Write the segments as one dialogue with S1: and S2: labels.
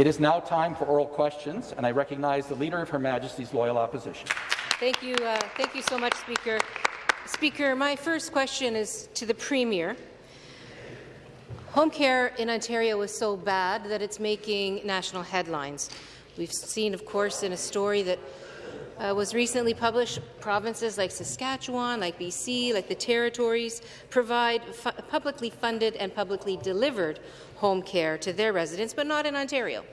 S1: It is now time for oral questions, and I recognize the Leader of Her Majesty's Loyal Opposition.
S2: Thank you, uh, thank you so much, Speaker. Speaker, my first question is to the Premier. Home care in Ontario is so bad that it's making national headlines. We've seen, of course, in a story that uh, was recently published, provinces like Saskatchewan, like BC, like the Territories provide fu publicly funded and publicly delivered home care to their residents, but not in Ontario.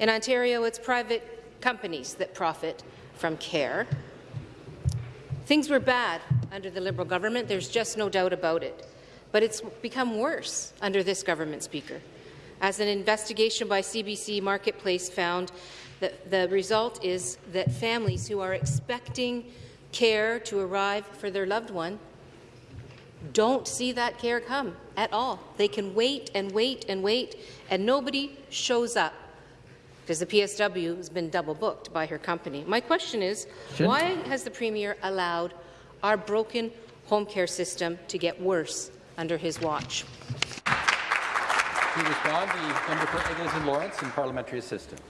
S2: In Ontario, it's private companies that profit from care. Things were bad under the Liberal government. There's just no doubt about it. But it's become worse under this government, Speaker. As an investigation by CBC Marketplace found, the, the result is that families who are expecting care to arrive for their loved one don't see that care come at all. They can wait and wait and wait, and nobody shows up because the PSW has been double booked by her company. My question is, why has the Premier allowed our broken home care system to get worse under his watch?
S1: To respond, the member for Eglinton Lawrence and parliamentary assistant.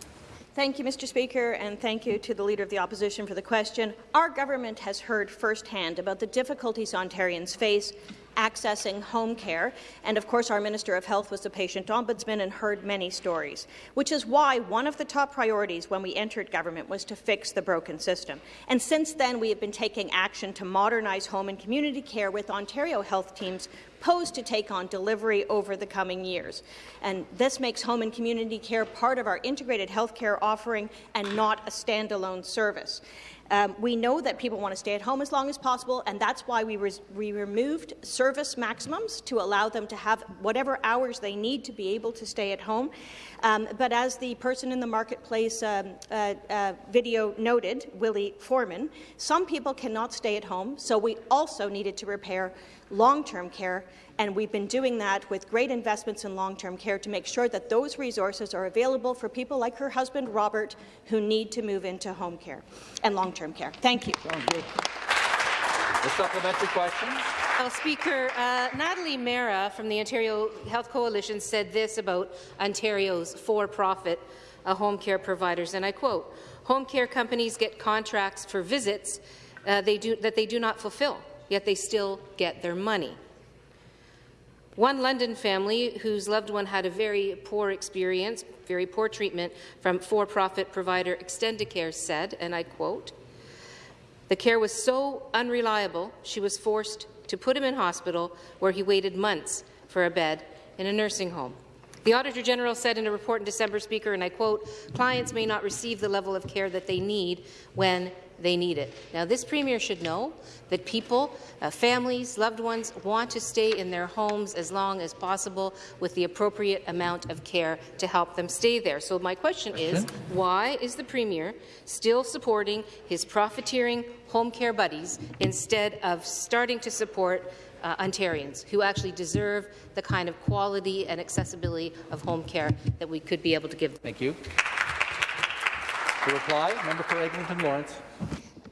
S3: Thank you, Mr. Speaker, and thank you to the Leader of the Opposition for the question. Our government has heard firsthand about the difficulties Ontarians face accessing home care. And of course, our Minister of Health was the patient ombudsman and heard many stories, which is why one of the top priorities when we entered government was to fix the broken system. And since then, we have been taking action to modernize home and community care with Ontario health teams posed to take on delivery over the coming years. And this makes home and community care part of our integrated health care offering and not a standalone service. Um, we know that people want to stay at home as long as possible, and that's why we, we removed service maximums to allow them to have whatever hours they need to be able to stay at home. Um, but as the person in the marketplace um, uh, uh, video noted, Willie Foreman, some people cannot stay at home, so we also needed to repair long-term care, and we've been doing that with great investments in long-term care to make sure that those resources are available for people like her husband, Robert, who need to move into home care and long-term care. Thank you.
S1: The supplementary question.
S2: Well, Speaker, uh, Natalie Mehra from the Ontario Health Coalition said this about Ontario's for-profit uh, home care providers, and I quote, home care companies get contracts for visits uh, they do, that they do not fulfill yet they still get their money. One London family whose loved one had a very poor experience, very poor treatment from for-profit provider Extendicare said, and I quote, the care was so unreliable, she was forced to put him in hospital where he waited months for a bed in a nursing home. The Auditor General said in a report in December, Speaker, and I quote, clients may not receive the level of care that they need when they need it. Now, this Premier should know that people, uh, families, loved ones want to stay in their homes as long as possible with the appropriate amount of care to help them stay there. So my question is, why is the Premier still supporting his profiteering home care buddies instead of starting to support uh, Ontarians who actually deserve the kind of quality and accessibility of home care that we could be able to give them?
S1: Thank you. Reply, member for Eglinton Lawrence.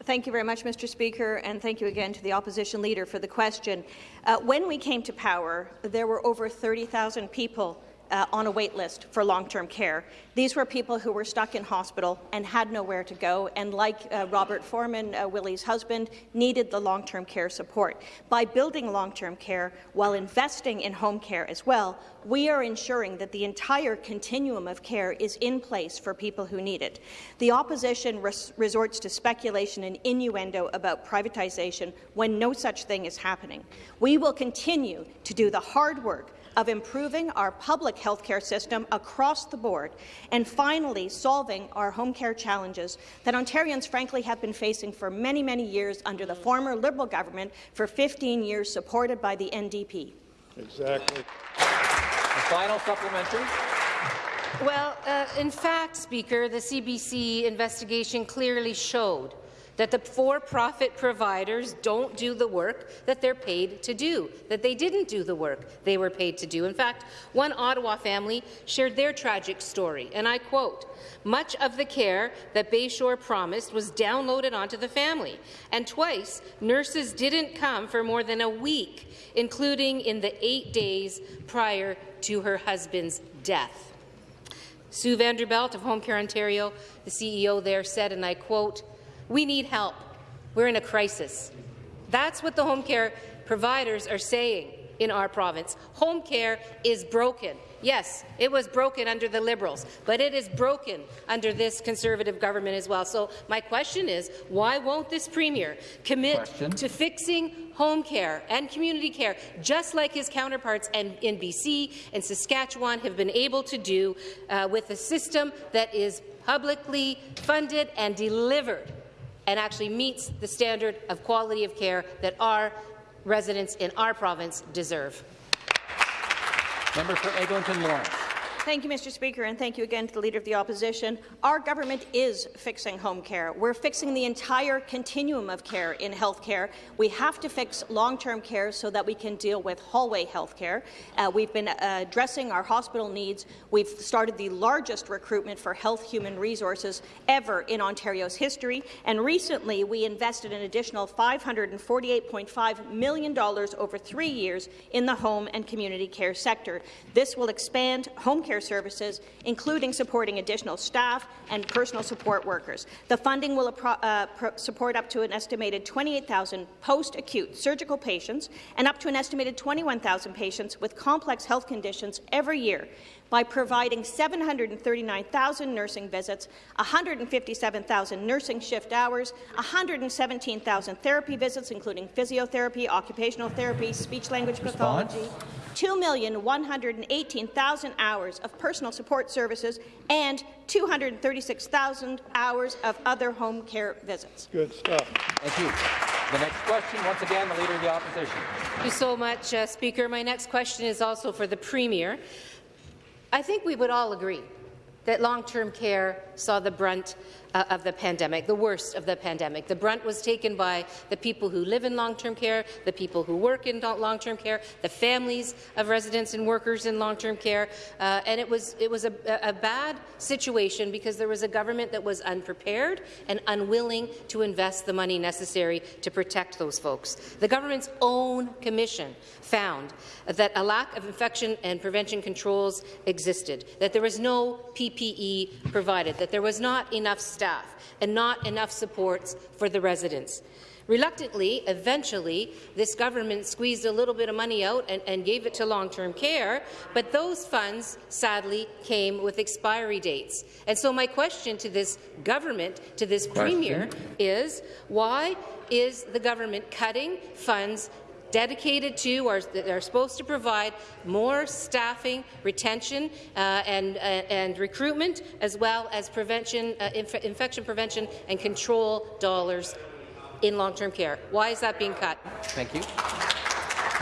S3: Thank you very much, Mr. Speaker, and thank you again to the opposition leader for the question. Uh, when we came to power, there were over 30,000 people uh, on a wait list for long-term care. These were people who were stuck in hospital and had nowhere to go, and like uh, Robert Foreman, uh, Willie's husband, needed the long-term care support. By building long-term care while investing in home care as well, we are ensuring that the entire continuum of care is in place for people who need it. The opposition res resorts to speculation and innuendo about privatization when no such thing is happening. We will continue to do the hard work of improving our public health care system across the board, and finally solving our home care challenges that Ontarians frankly have been facing for many, many years under the former Liberal government for 15 years supported by the NDP.
S4: Exactly.
S1: The final supplementary.
S2: Well, uh, in fact, Speaker, the CBC investigation clearly showed that the for-profit providers don't do the work that they're paid to do, that they didn't do the work they were paid to do. In fact, one Ottawa family shared their tragic story, and I quote, much of the care that Bayshore promised was downloaded onto the family, and twice nurses didn't come for more than a week, including in the eight days prior to her husband's death. Sue VanderBent of Home Care Ontario, the CEO there, said, and I quote, we need help. We're in a crisis. That's what the home care providers are saying in our province. Home care is broken. Yes, it was broken under the Liberals, but it is broken under this Conservative government as well. So my question is, why won't this Premier commit
S1: question.
S2: to fixing home care and community care, just like his counterparts in, in BC and Saskatchewan have been able to do uh, with a system that is publicly funded and delivered and actually meets the standard of quality of care that our residents in our province deserve.
S1: Member for Eglinton Lawrence.
S3: Thank you, Mr. Speaker, and thank you again to the Leader of the Opposition. Our government is fixing home care. We're fixing the entire continuum of care in health care. We have to fix long-term care so that we can deal with hallway health care. Uh, we've been uh, addressing our hospital needs. We've started the largest recruitment for health human resources ever in Ontario's history, and recently we invested an additional $548.5 million over three years in the home and community care sector. This will expand home care services, including supporting additional staff and personal support workers. The funding will uh, support up to an estimated 28,000 post-acute surgical patients and up to an estimated 21,000 patients with complex health conditions every year by providing 739,000 nursing visits, 157,000 nursing shift hours, 117,000 therapy visits, including physiotherapy, occupational therapy, speech-language pathology, 2,118,000 hours of personal support services, and 236,000 hours of other home care visits.
S4: Good stuff.
S1: Thank you. The next question, once again, the Leader of the Opposition.
S2: Thank you so much, uh, Speaker. My next question is also for the Premier. I think we would all agree that long-term care saw the brunt uh, of the pandemic, the worst of the pandemic. The brunt was taken by the people who live in long-term care, the people who work in long-term care, the families of residents and workers in long-term care, uh, and it was it was a, a, bad situation because there was a government that was unprepared and unwilling to invest the money necessary to protect those folks. The government's own commission found that a lack of infection and prevention controls existed, that there was no PPE provided, that there was not enough staff and not enough supports for the residents. Reluctantly, eventually, this government squeezed a little bit of money out and, and gave it to long-term care, but those funds, sadly, came with expiry dates. And so my question to this government, to this question. Premier, is why is the government cutting funds dedicated to or that are supposed to provide more staffing, retention, uh, and, uh, and recruitment, as well as prevention, uh, inf infection prevention and control dollars in long-term care. Why is that being cut?
S1: Thank you.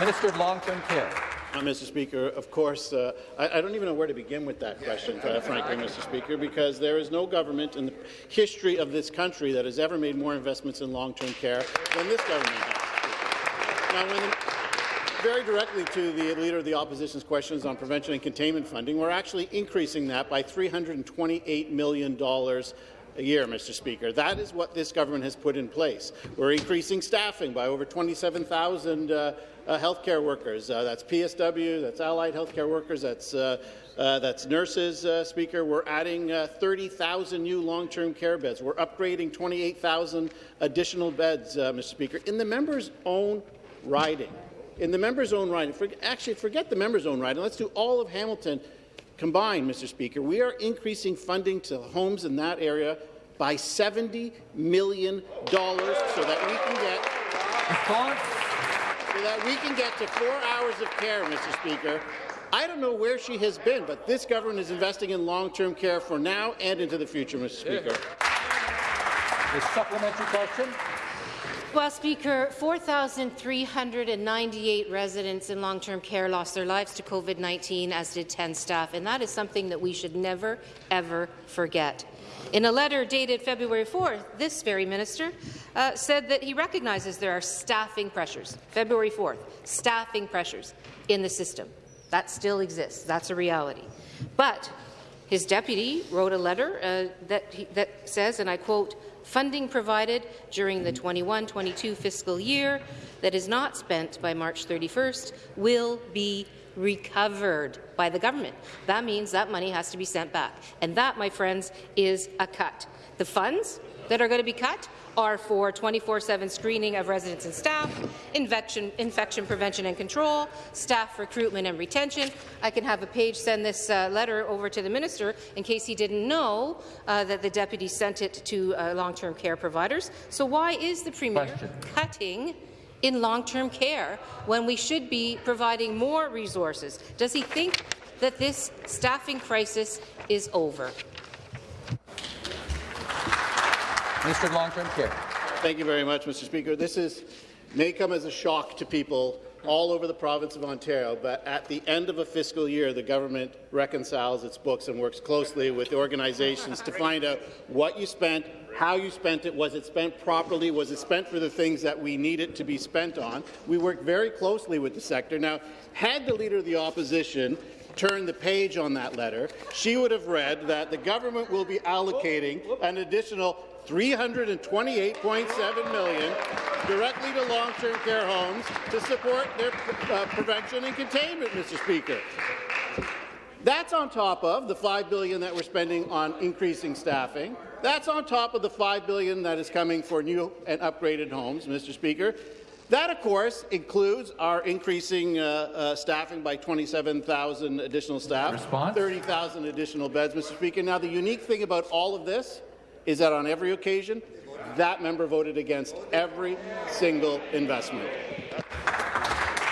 S1: Minister of Long-Term Care.
S4: Uh, Mr. Speaker, of course, uh, I, I, don't even know where to begin with that question, uh, frankly, Mr. Speaker, because there is no government in the history of this country that has ever made more investments in long-term care than this government has. Very directly to the Leader of the Opposition's questions on prevention and containment funding, we're actually increasing that by $328 million a year, Mr. Speaker. That is what this government has put in place. We're increasing staffing by over 27,000 uh, uh, healthcare workers. Uh, that's PSW, that's allied healthcare workers, that's uh, uh, that's nurses, uh, Speaker. We're adding uh, 30,000 new long-term care beds. We're upgrading 28,000 additional beds, uh, Mr. Speaker, in the member's own riding. In the member's own riding, for, actually, forget the member's own riding. Let's do all of Hamilton combined, Mr. Speaker. We are increasing funding to homes in that area by $70 million so that we can get so that we can get to four hours of care, Mr. Speaker. I don't know where she has been, but this government is investing in long-term care for now and into the future, Mr. Speaker.
S1: The supplementary question.
S2: Well, Speaker, 4,398 residents in long-term care lost their lives to COVID-19, as did 10 staff, and that is something that we should never, ever forget. In a letter dated February 4th, this very minister uh, said that he recognizes there are staffing pressures. February 4th, staffing pressures in the system. That still exists. That's a reality. But his deputy wrote a letter uh, that, he, that says, and I quote, funding provided during the 21-22 fiscal year that is not spent by March 31st will be recovered by the government. That means that money has to be sent back. And that, my friends, is a cut. The funds that are going to be cut are for 24-7 screening of residents and staff, infection, infection prevention and control, staff recruitment and retention. I can have a page send this uh, letter over to the minister in case he didn't know uh, that the deputy sent it to uh, long-term care providers. So why is the Premier
S1: Question.
S2: cutting in long-term care when we should be providing more resources? Does he think that this staffing crisis is over?
S1: Minister of Long-Term Care.
S4: Thank you very much, Mr. Speaker. This is may come as a shock to people all over the province of Ontario, but at the end of a fiscal year, the government reconciles its books and works closely with organizations to find out what you spent, how you spent it, was it spent properly, was it spent for the things that we need it to be spent on. We work very closely with the sector. Now, had the Leader of the Opposition turned the page on that letter, she would have read that the government will be allocating an additional 328.7 million directly to long-term care homes to support their uh, prevention and containment, Mr. Speaker. That's on top of the 5 billion that we're spending on increasing staffing. That's on top of the 5 billion that is coming for new and upgraded homes, Mr. Speaker. That, of course, includes our increasing uh, uh, staffing by 27,000 additional staff, 30,000 additional beds, Mr. Speaker. Now, the unique thing about all of this is that on every occasion, that member voted against every single investment.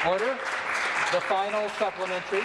S1: Order. The final supplementary.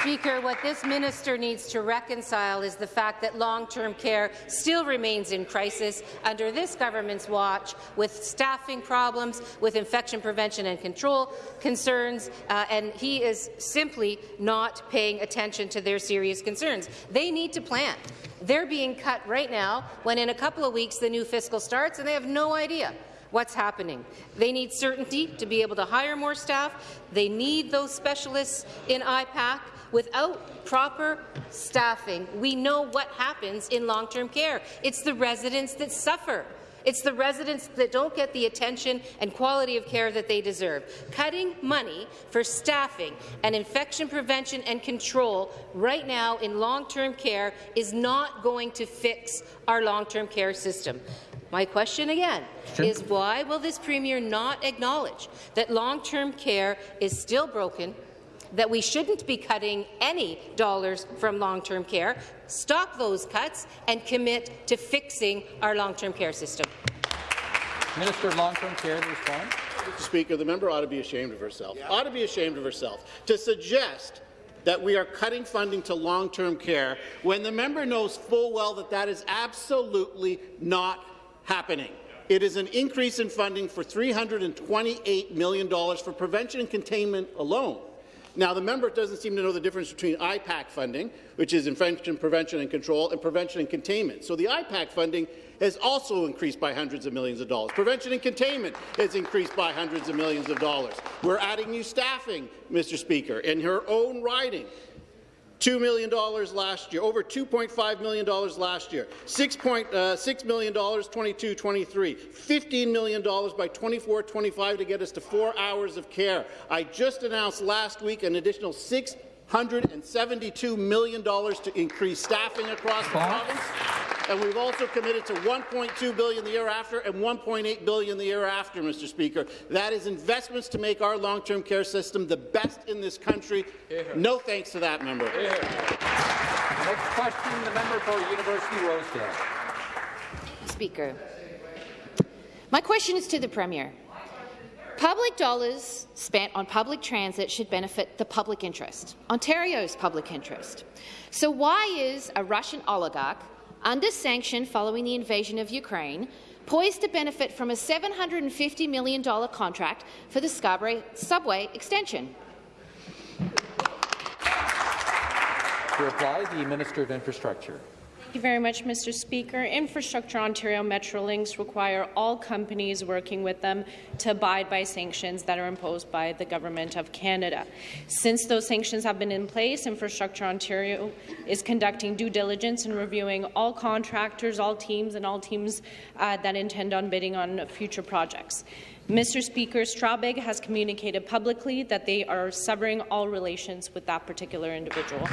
S2: Speaker, what this minister needs to reconcile is the fact that long-term care still remains in crisis under this government's watch, with staffing problems, with infection prevention and control concerns, uh, and he is simply not paying attention to their serious concerns. They need to plan. They're being cut right now, when in a couple of weeks the new fiscal starts, and they have no idea what's happening. They need certainty to be able to hire more staff. They need those specialists in IPAC. Without proper staffing, we know what happens in long-term care. It's the residents that suffer. It's the residents that don't get the attention and quality of care that they deserve. Cutting money for staffing and infection prevention and control right now in long-term care is not going to fix our long-term care system. My question again is why will this Premier not acknowledge that long-term care is still broken, that we shouldn't be cutting any dollars from long-term care, stop those cuts, and commit to fixing our long-term care system.
S1: Minister of Long-Term Care to respond.
S4: Mr. Speaker, the member ought to be ashamed of herself. Ought to be ashamed of herself to suggest that we are cutting funding to long-term care when the member knows full well that that is absolutely not happening. It is an increase in funding for $328 million for prevention and containment alone. Now, the member doesn't seem to know the difference between IPAC funding, which is infection prevention and control, and prevention and containment. So the IPAC funding has also increased by hundreds of millions of dollars. Prevention and containment has increased by hundreds of millions of dollars. We're adding new staffing, Mr. Speaker, in her own riding. $2 million last year, over $2.5 million last year, $6.6 uh, million 22-23, $15 million by 24-25 to get us to four hours of care. I just announced last week an additional $672 million to increase staffing across the province. And we've also committed to 1.2 billion the year after and 1.8 billion the year after, Mr. Speaker. That is investments to make our long-term care system the best in this country. No thanks to that member.
S1: Next question, the member for University Rosedale.
S5: Speaker. My question is to the Premier. Public dollars spent on public transit should benefit the public interest, Ontario's public interest. So why is a Russian oligarch under sanction following the invasion of Ukraine, poised to benefit from a $750 million contract for the Scarborough subway extension.
S1: To reply, the Minister of Infrastructure.
S6: Thank you very much, Mr. Speaker. Infrastructure Ontario Metrolinx require all companies working with them to abide by sanctions that are imposed by the Government of Canada. Since those sanctions have been in place, Infrastructure Ontario is conducting due diligence and reviewing all contractors, all teams, and all teams uh, that intend on bidding on future projects. Mr. Speaker, Strabag has communicated publicly that they are severing all relations with that particular individual.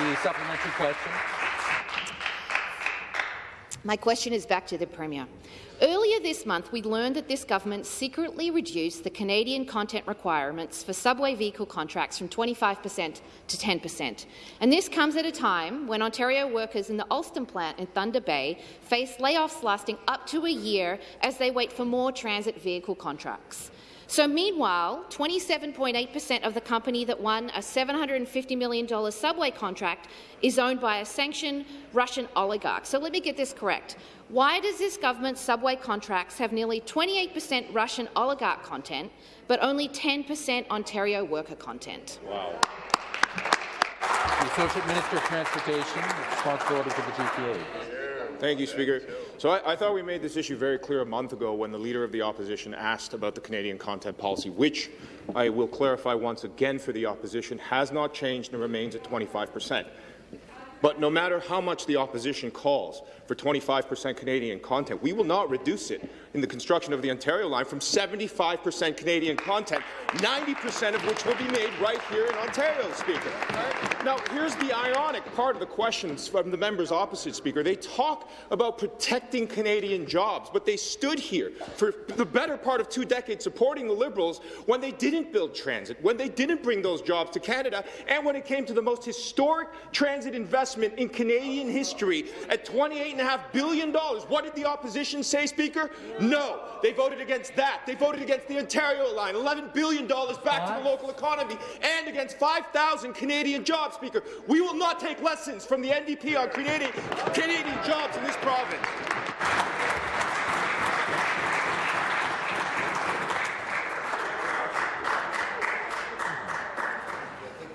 S1: The supplementary question.
S5: My question is back to the Premier. Earlier this month, we learned that this government secretly reduced the Canadian content requirements for subway vehicle contracts from 25 per cent to 10 per cent. And this comes at a time when Ontario workers in the Alstom plant in Thunder Bay face layoffs lasting up to a year as they wait for more transit vehicle contracts. So meanwhile, 27.8 per cent of the company that won a $750 million subway contract is owned by a sanctioned Russian oligarch. So let me get this correct. Why does this government's subway contracts have nearly 28 per cent Russian oligarch content, but only 10 per cent Ontario worker content?
S1: Wow. The Associate Minister of Transportation, responsibility for the GTA.
S7: Thank you, Speaker. So I, I, thought we made this issue very clear a month ago when the Leader of the Opposition asked about the Canadian content policy, which I will clarify once again for the Opposition, has not changed and remains at 25 per cent. But no matter how much the opposition calls for 25 per cent Canadian content, we will not reduce it in the construction of the Ontario line from 75 per cent Canadian content, 90 per cent of which will be made right here in Ontario, Speaker. Now, here's the ironic part of the questions from the members opposite, Speaker. They talk about protecting Canadian jobs, but they stood here for the better part of two decades supporting the Liberals when they didn't build transit, when they didn't bring those jobs to Canada, and when it came to the most historic transit investment in Canadian history at $28.5 billion. What did the opposition say, Speaker? No. They voted against that. They voted against the Ontario line, $11 billion back to the local economy, and against 5,000 Canadian jobs, Speaker. We will not take lessons from the NDP on Canadian, Canadian jobs in this province.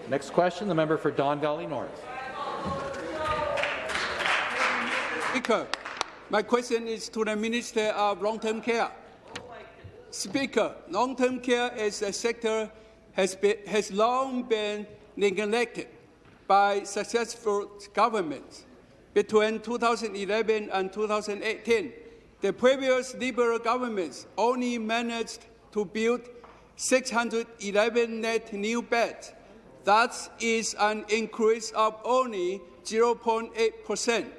S1: Next question, the member for Don Valley North.
S8: Speaker, my question is to the Minister of Long-Term Care. Speaker, long-term care as a sector has, been, has long been neglected by successful governments. Between 2011 and 2018, the previous Liberal governments only managed to build 611 net new beds. That is an increase of only 0.8 percent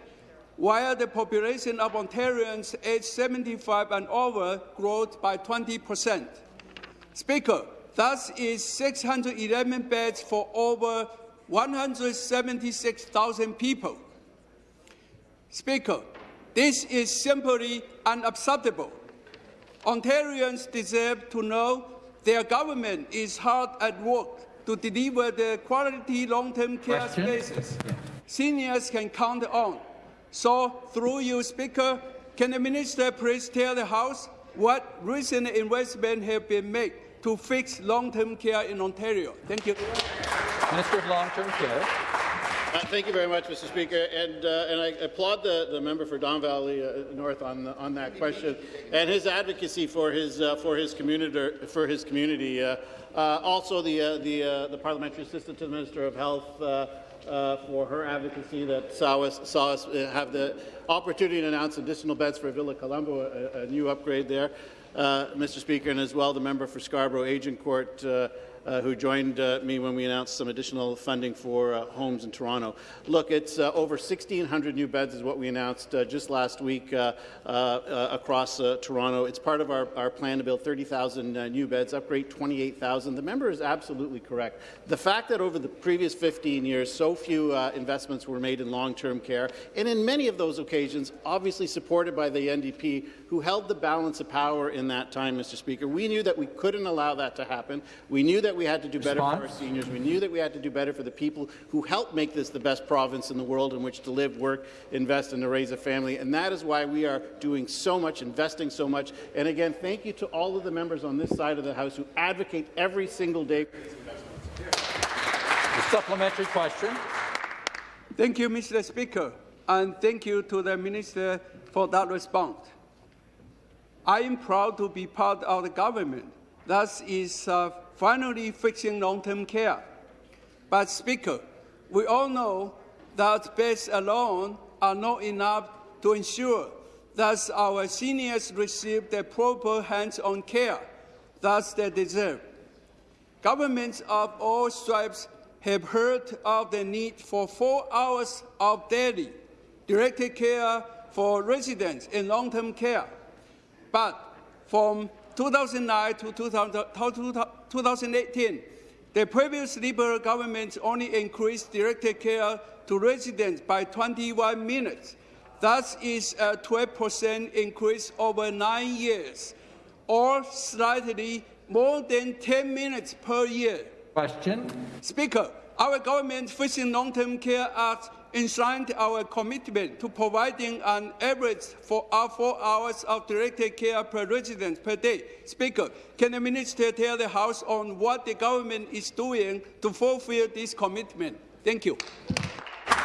S8: while the population of Ontarians aged 75 and over grew by 20 percent. Speaker, that is 611 beds for over 176,000 people. Speaker, this is simply unacceptable. Ontarians deserve to know their government is hard at work to deliver the quality long-term care
S1: Question?
S8: spaces seniors can count on. So, through you, Speaker, can the Minister please tell the House what recent investments have been made to fix long-term care in Ontario? Thank you.
S1: Minister of Long-Term Care.
S4: Uh, thank you very much, Mr. Speaker, and uh, and I applaud the, the member for Don Valley uh, North on the, on that question and his advocacy for his uh, for his community for his community. Uh, uh, also, the the the parliamentary assistant to the Minister of Health uh, for her advocacy that saw us, saw us uh, have the opportunity to announce additional beds for Villa Colombo, a, a new upgrade there, uh, Mr. Speaker, and as well the member for Scarborough Agincourt uh, uh, who joined uh, me when we announced some additional funding for uh, homes in Toronto. Look, it's uh, over 1,600 new beds is what we announced uh, just last week uh, across Toronto. It's part of our, our plan to build 30,000 new beds, upgrade 28,000. The member is absolutely correct. The fact that over the previous 15 years, so few investments were made in long-term care, and in many of those occasions, obviously supported by the NDP, who held the balance of power in that time, Mr. Speaker. We knew that we couldn't allow that to happen. We knew that we had to do better Response? for our seniors. We knew that we had to do better for the people who helped make this the best province in the world in which to live, work, invest, and to raise a family. And that is why we are doing so much, investing so much. And again, thank you to all of the members on this side of the House who advocate every single day for these investments.
S1: The supplementary question.
S8: Thank you, Mr. Speaker, and thank you to the Minister for that response. I am proud to be part of the government that is uh, finally fixing long-term care. But, Speaker, we all know that beds alone are not enough to ensure that our seniors receive the proper hands-on care that they deserve. Governments of all stripes have heard of the need for four hours of daily directed care for residents in long-term care. But from 2009 to 2018, the previous Liberal government only increased directed care to residents by 21 minutes. That is a 12% increase over nine years, or slightly more than 10 minutes per year.
S1: Question.
S8: Speaker, our government Fixing Long-Term Care Act enshrined our commitment to providing an average for our four hours of directed care per resident per day. Speaker, can the minister tell the House on what the government is doing to fulfill this commitment? Thank you.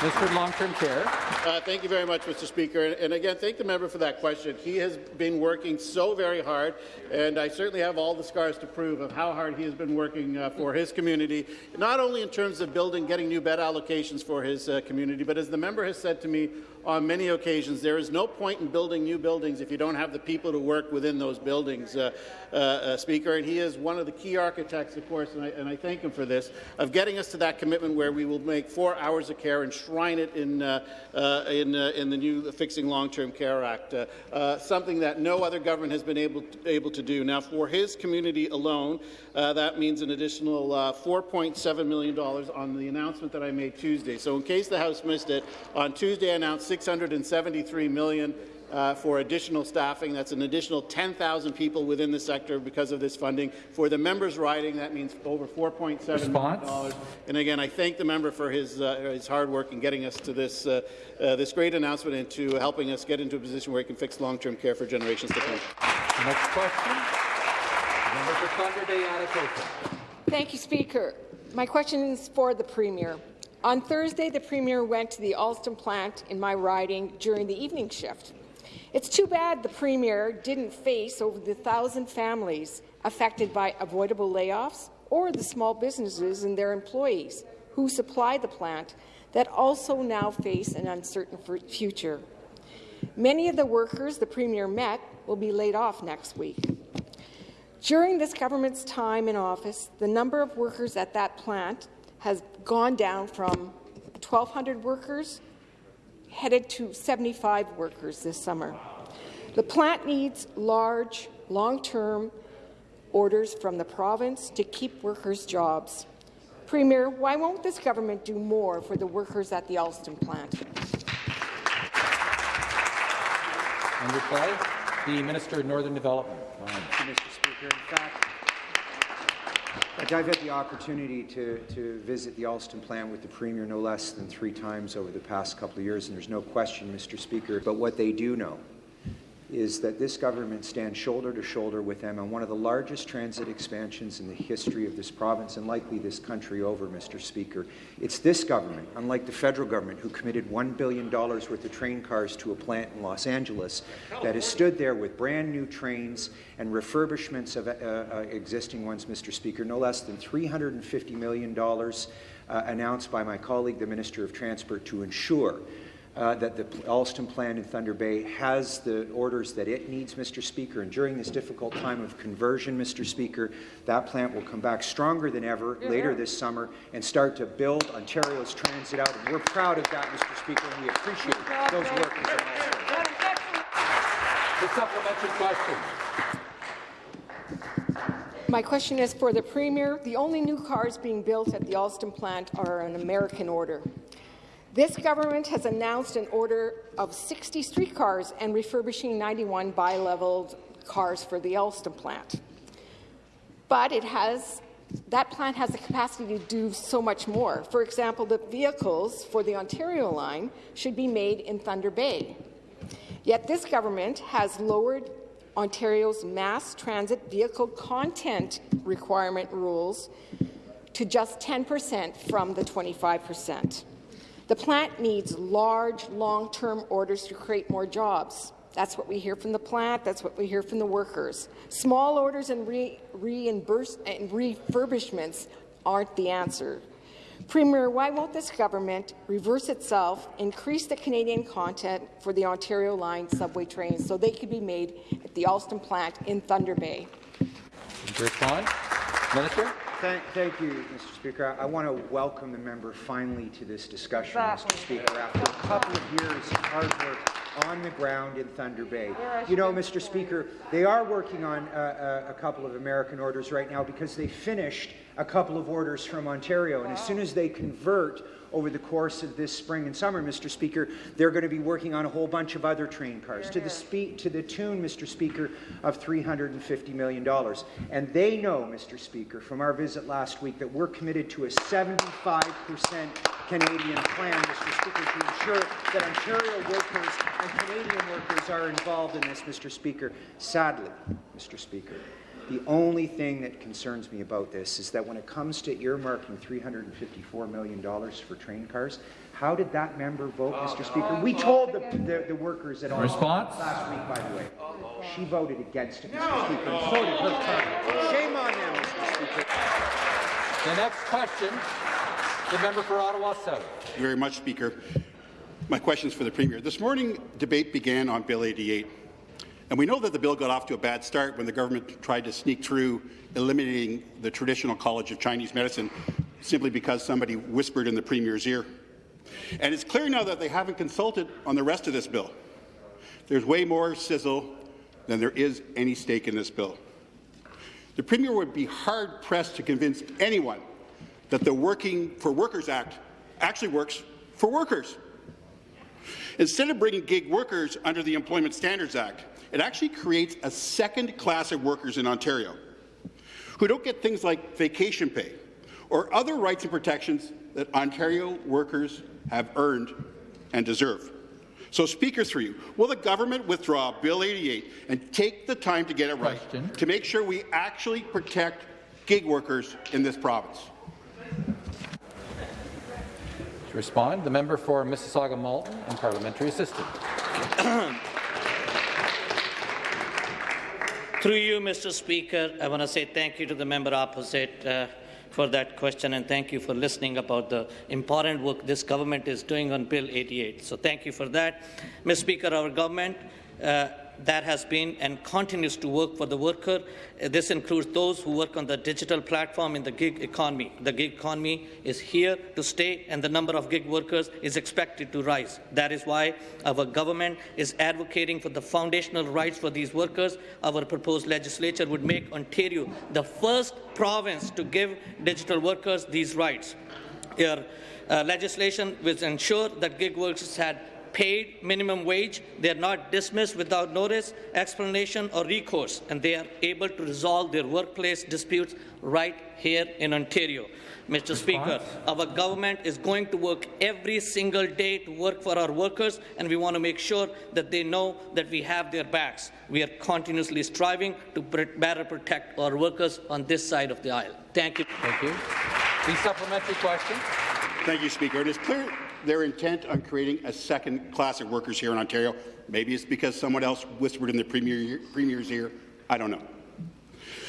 S1: Mr. Long-Term Care.
S4: Uh, thank you very much, Mr. Speaker. And, and, again, thank the member for that question. He has been working so very hard, and I certainly have all the scars to prove of how hard he has been working uh, for his community, not only in terms of building, getting new bed allocations for his uh, community, but as the member has said to me on many occasions, there is no point in building new buildings if you don't have the people to work within those buildings, uh, uh, uh, Speaker. And he is one of the key architects, of course, and I, and I, thank him for this, of getting us to that commitment where we will make four hours of care enshrine it in, uh, uh, in, uh, in, the new Fixing Long-Term Care Act, something that no other government has been able to, able to do. Now, for his community alone, that means an additional $4.7 million on the announcement that I made Tuesday. So in case the House missed it, on Tuesday I announced 673 million uh, for additional staffing. That's an additional 10,000 people within the sector because of this funding. For the members' riding, that means over $4.7 million. And again, I thank the member for his, uh, his hard work in getting us to this, uh, uh, this great announcement and to helping us get into a position where we can fix long-term care for generations to come.
S1: next question, member for Thunder Bay, Atikokan.
S9: Thank you, Speaker. My question is for the Premier. On Thursday, the Premier went to the Alstom plant in my riding during the evening shift. It's too bad the Premier didn't face over the thousand families affected by avoidable layoffs or the small businesses and their employees who supply the plant that also now face an uncertain future. Many of the workers the Premier met will be laid off next week. During this government's time in office, the number of workers at that plant has gone down from 1,200 workers headed to 75 workers this summer. The plant needs large, long-term orders from the province to keep workers' jobs. Premier, why won't this government do more for the workers at the Alstom plant?
S1: In reply, the Minister of Northern Development.
S10: Mr. Speaker. In fact, I've had the opportunity to, to visit the Alstom plant with the Premier no less than three times over the past couple of years, and there's no question, Mr. Speaker, but what they do know is that this government stands shoulder to shoulder with them on one of the largest transit expansions in the history of this province and likely this country over, Mr. Speaker. It's this government, unlike the federal government, who committed $1 billion worth of train cars to a plant in Los Angeles that has stood there with brand new trains and refurbishments of uh, uh, existing ones, Mr. Speaker, no less than $350 million uh, announced by my colleague, the Minister of Transport, to ensure uh, that the Alstom plant in Thunder Bay has the orders that it needs, Mr. Speaker. And during this difficult time of conversion, Mr. Speaker, that plant will come back stronger than ever yeah. later this summer and start to build Ontario's transit out. And we're proud of that, Mr. Speaker, and we appreciate those workers.
S1: The supplementary question.
S9: My question is for the Premier. The only new cars being built at the Alstom plant are an American order. This government has announced an order of 60 streetcars and refurbishing 91 bi-leveled cars for the Alstom plant. But it has that plant has the capacity to do so much more. For example, the vehicles for the Ontario line should be made in Thunder Bay. Yet this government has lowered Ontario's mass transit vehicle content requirement rules to just 10 percent from the 25 percent. The plant needs large, long-term orders to create more jobs. That's what we hear from the plant. That's what we hear from the workers. Small orders and, re and refurbishments aren't the answer. Premier, why won't this government reverse itself, increase the Canadian content for the Ontario Line subway trains so they could be made at the Alstom plant in Thunder Bay?
S1: Minister.
S10: Thank, thank you, Mr. Speaker. I, I want to welcome the member finally to this discussion, Mr. Speaker, after a couple of years of hard work on the ground in Thunder Bay. You know, Mr. Speaker, they are working on a, a, a couple of American orders right now because they finished a couple of orders from Ontario, and as soon as they convert over the course of this spring and summer, Mr. Speaker, they're going to be working on a whole bunch of other train cars to the, to the tune, Mr. Speaker, of $350 million. And they know, Mr. Speaker, from our visit last week, that we're committed to a 75% Canadian plan, Mr. Speaker, to ensure that Ontario workers and Canadian workers are involved in this, Mr. Speaker. Sadly, Mr. Speaker, the only thing that concerns me about this is that when it comes to earmarking $354 million for train cars, how did that member vote, oh, Mr. Speaker? We told the, the, the workers at all
S1: Response?
S10: last week, by the way. She voted against it, Mr. Speaker, and so did her time. Shame on them, Mr. Speaker.
S1: The next question, the member for Ottawa South.
S11: Thank you very much, Speaker. My question is for the Premier. This morning, debate began on Bill 88. And we know that the bill got off to a bad start when the government tried to sneak through eliminating the traditional College of Chinese Medicine simply because somebody whispered in the Premier's ear. And it's clear now that they haven't consulted on the rest of this bill. There's way more sizzle than there is any stake in this bill. The Premier would be hard-pressed to convince anyone that the Working for Workers Act actually works for workers. Instead of bringing gig workers under the Employment Standards Act, it actually creates a second class of workers in Ontario who don't get things like vacation pay or other rights and protections that Ontario workers have earned and deserve. So, Speaker, through you, will the government withdraw Bill 88 and take the time to get it right
S1: Question.
S11: to make sure we actually protect gig workers in this province?
S1: To respond, the member for Mississauga Malton and parliamentary assistant.
S12: Through you, Mr. Speaker, I want to say thank you to the member opposite uh, for that question and thank you for listening about the important work this government is doing on Bill 88. So thank you for that. Mr. Speaker, our government uh, that has been and continues to work for the worker. Uh, This includes those who work on the digital platform in the gig economy. The gig economy is here to stay, and the number of gig workers is expected to rise. That is why our government is advocating for the foundational rights for these workers. Our proposed legislature would make Ontario the first province to give digital workers these rights. Your uh, legislation will ensure that gig workers had paid minimum wage, they are not dismissed without notice, explanation or recourse, and they are able to resolve their workplace disputes right here in Ontario. Mr. Speaker, our government is going to work every single day to work for our workers, and we want to make sure that they know that we have their backs. We are continuously striving to better protect our workers on this side of the aisle. Thank you.
S1: Thank you. The supplementary question.
S11: Thank you, Speaker. It is clear their intent on creating a second class of workers here in Ontario. Maybe it's because someone else whispered in the premier, Premier's ear. I don't know.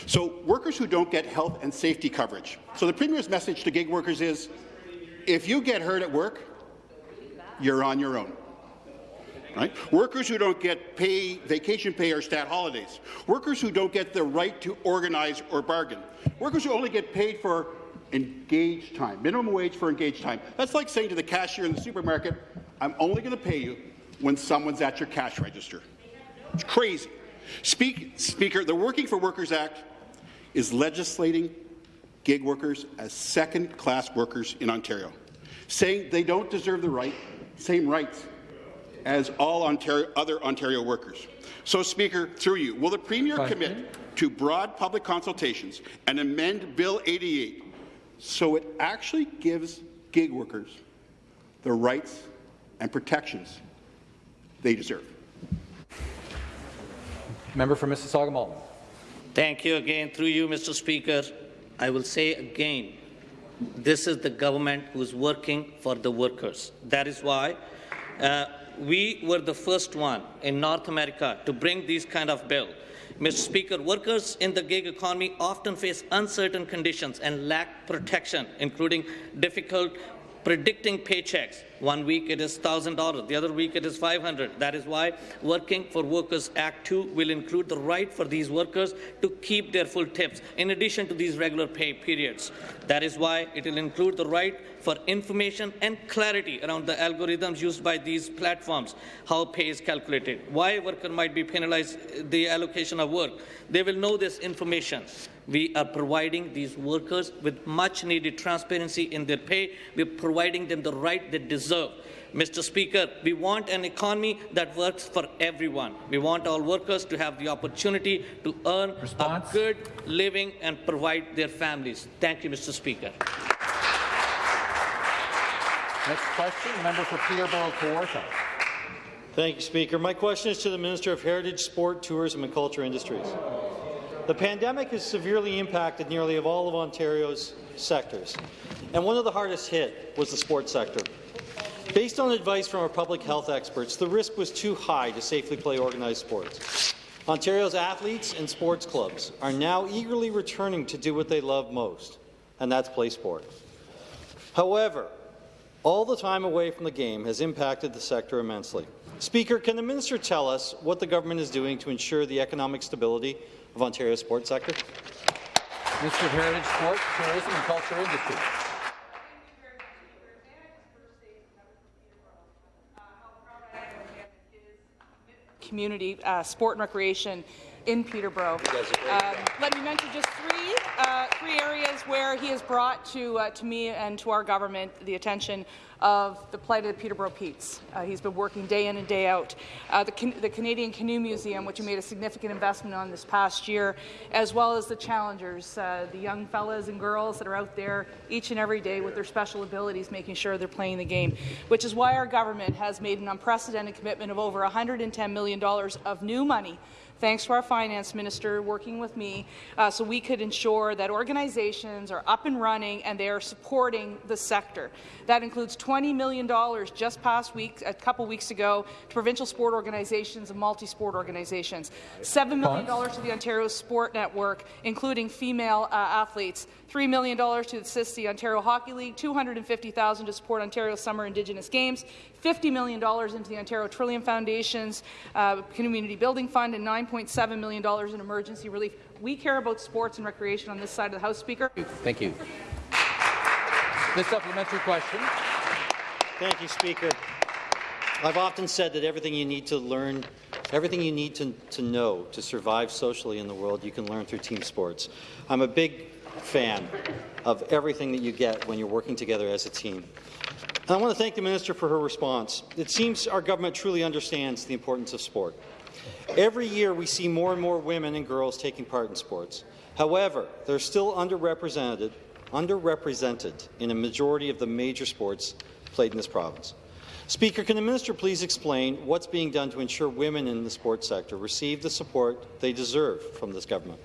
S11: So workers who don't get health and safety coverage. So the Premier's message to gig workers is, if you get hurt at work, you're on your own. Right? Workers who don't get pay, vacation pay or stat holidays. Workers who don't get the right to organize or bargain. Workers who only get paid for engaged time, minimum wage for engaged time. That's like saying to the cashier in the supermarket, I'm only going to pay you when someone's at your cash register. It's crazy. Speak, Speaker, the Working for Workers Act is legislating gig workers as second-class workers in Ontario, saying they don't deserve the right, same rights as all Ontario, other Ontario workers. So, Speaker, through you, will the Premier commit to broad public consultations and amend Bill 88 so it actually gives gig workers the rights and protections they deserve?
S1: Member for Mississauga Malton.
S12: Thank you again. Through you, Mr. Speaker, I will say again, this is the government who's working for the workers. That is why uh, we were the first one in North America to bring these kind of bill. Mr. Speaker, workers in the gig economy often face uncertain conditions and lack protection, including difficult predicting paychecks. One week it is $1,000, the other week it is 500. That is why Working for Workers Act 2 will include the right for these workers to keep their full tips in addition to these regular pay periods. That is why it will include the right for information and clarity around the algorithms used by these platforms, how pay is calculated, why a worker might be penalized the allocation of work. They will know this information. We are providing these workers with much needed transparency in their pay. We're providing them the right they deserve. Mr. Speaker, we want an economy that works for everyone. We want all workers to have the opportunity to earn
S1: Response?
S12: a good living and provide their families. Thank you, Mr. Speaker.
S1: Next question, member for Peterborough Kawartha.
S13: Thank you, Speaker. My question is to the Minister of Heritage, Sport, Tourism and Culture Industries. The pandemic has severely impacted nearly all of Ontario's sectors, and one of the hardest hit was the sports sector. Based on advice from our public health experts, the risk was too high to safely play organized sports. Ontario's athletes and sports clubs are now eagerly returning to do what they love most, and that's play sport. However, all the time away from the game has impacted the sector immensely. Speaker, can the minister tell us what the government is doing to ensure the economic stability of Ontario's sports sector?
S1: Minister of Heritage, Sport, Tourism and Culture Industry.
S14: community uh, sport and recreation in Peterborough. Um, let me mention just three uh, three areas where he has brought to uh, to me and to our government the attention of the plight of the Peterborough Petes. Uh, he's been working day in and day out. Uh, the, Can the Canadian Canoe Museum, which he made a significant investment on this past year, as well as the challengers, uh, the young fellas and girls that are out there each and every day with their special abilities, making sure they're playing the game. Which is why our government has made an unprecedented commitment of over $110 million of new money thanks to our finance minister working with me, uh, so we could ensure that organizations are up and running and they are supporting the sector. That includes $20 million just past week, a couple weeks ago, to provincial sport organizations and multi-sport organizations. $7 million to the Ontario Sport Network, including female uh, athletes. $3 million to assist the Ontario Hockey League, 250,000 to support Ontario Summer Indigenous Games, $50 million into the Ontario Trillium Foundation's uh, Community Building Fund, and $9.7 million in emergency relief. We care about sports and recreation on this side of the House, Speaker.
S1: Thank you. The supplementary question.
S13: Thank you, Speaker. I've often said that everything you need to learn, everything you need to, to know to survive socially in the world, you can learn through team sports. I'm a big fan of everything that you get when you're working together as a team. I want to thank the Minister for her response. It seems our government truly understands the importance of sport. Every year we see more and more women and girls taking part in sports. However, they're still underrepresented underrepresented in a majority of the major sports played in this province. Speaker, can the minister please explain what's being done to ensure women in the sports sector receive the support they deserve from this government?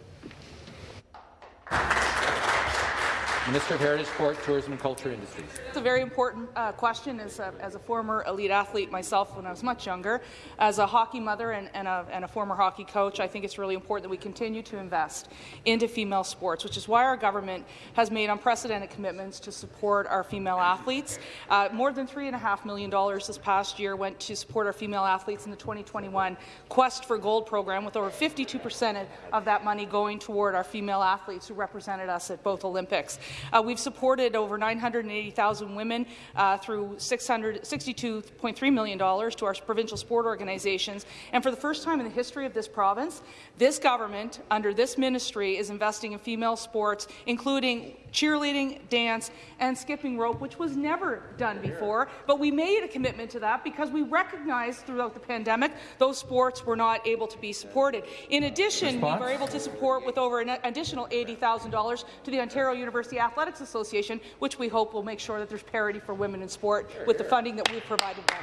S1: Minister of Heritage, Sport, Tourism and Culture Industries.
S14: It's a very important uh, question as a, as a, former elite athlete myself when I was much younger. As a hockey mother and, and, a, and, a, former hockey coach, I think it's really important that we continue to invest into female sports, which is why our government has made unprecedented commitments to support our female athletes. Uh, more than $3.5 million this past year went to support our female athletes in the 2021 Quest for Gold program, with over 52% of that money going toward our female athletes who represented us at both Olympics. Uh, we've supported over 980,000 women uh, through $62.3 million to our provincial sport organizations. And for the first time in the history of this province, this government, under this ministry, is investing in female sports, including cheerleading, dance, and skipping rope, which was never done before. But we made a commitment to that because we recognized throughout the pandemic those sports were not able to be supported. In addition, Response? we were able to support with over an additional $80,000 to the Ontario University Athletics Association, which we hope will make sure that there's parity for women in sport with the funding that we've provided them.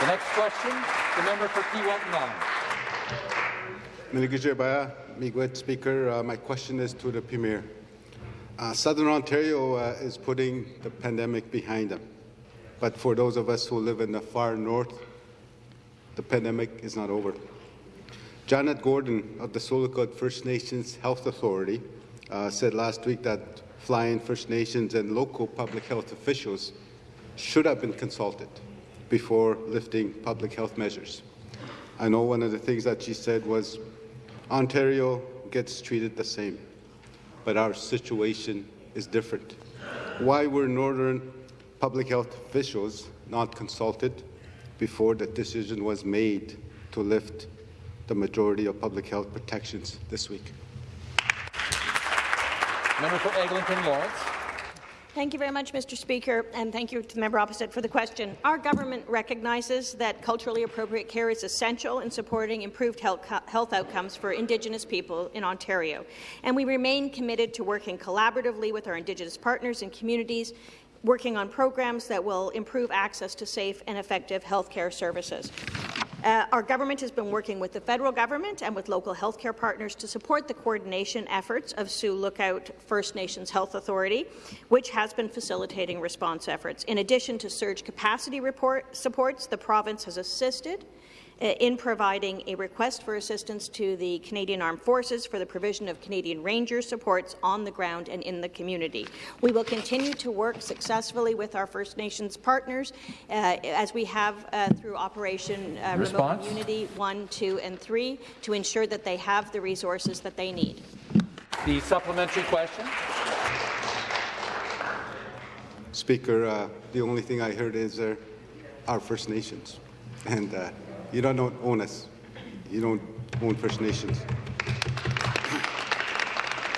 S1: The next question, the member for Kiiwetinoong
S15: Miigwech Speaker, uh, my question is to the Premier. Uh, Southern Ontario uh, is putting the pandemic behind them. But for those of us who live in the far north, the pandemic is not over. Janet Gordon of the Sioux Lookout First Nations Health Authority uh, said last week that fly-in First Nations and local public health officials should have been consulted before lifting public health measures. I know one of the things that she said was Ontario gets treated the same, but our situation is different. Why were Northern public health officials not consulted before the decision was made to lift the majority of public health protections this week?
S1: Member for Eglinton Lawrence.
S3: Thank you very much, Mr. Speaker, and thank you to the member opposite for the question. Our government recognizes that culturally appropriate care is essential in supporting improved health, health outcomes for Indigenous people in Ontario, and we remain committed to working collaboratively with our Indigenous partners and communities working on programs that will improve access to safe and effective health care services. Uh, our government has been working with the federal government and with local healthcare partners to support the coordination efforts of Sioux Lookout First Nations Health Authority, which has been facilitating response efforts. In addition to surge capacity report supports, the province has assisted in providing a request for assistance to the Canadian Armed Forces for the provision of Canadian Ranger supports on the ground and in the community. We will continue to work successfully with our First Nations partners uh, as we have uh, through Operation uh, Remote Community 1, 2 and 3 to ensure that they have the resources that they need.
S1: The supplementary question.
S15: Speaker, uh, the only thing I heard is uh, our First Nations. And uh, you don't own us. You don't own First Nations.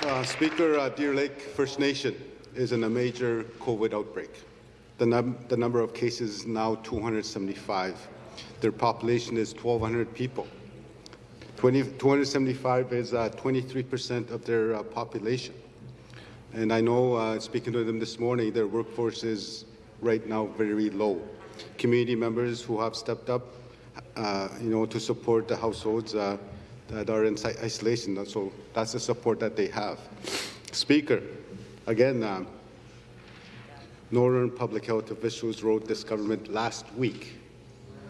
S15: Uh, Speaker, uh, Deer Lake First Nation is in a major COVID outbreak. The, num the number of cases is now 275. Their population is 1,200 people. 20, 275 is 23% uh, of their uh, population. And I know, uh, speaking to them this morning, their workforce is right now very low. Community members who have stepped up you know, to support the households uh, that are in isolation. So that's the support that they have. Speaker, again, um, Northern public health officials wrote this government last week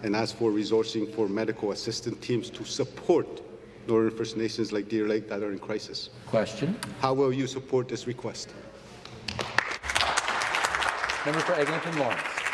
S15: and asked for resourcing for medical assistant teams to support Northern First Nations like Deer Lake that are in crisis.
S1: Question.
S15: How will you support this request?
S1: Member for Eglinton Lawrence.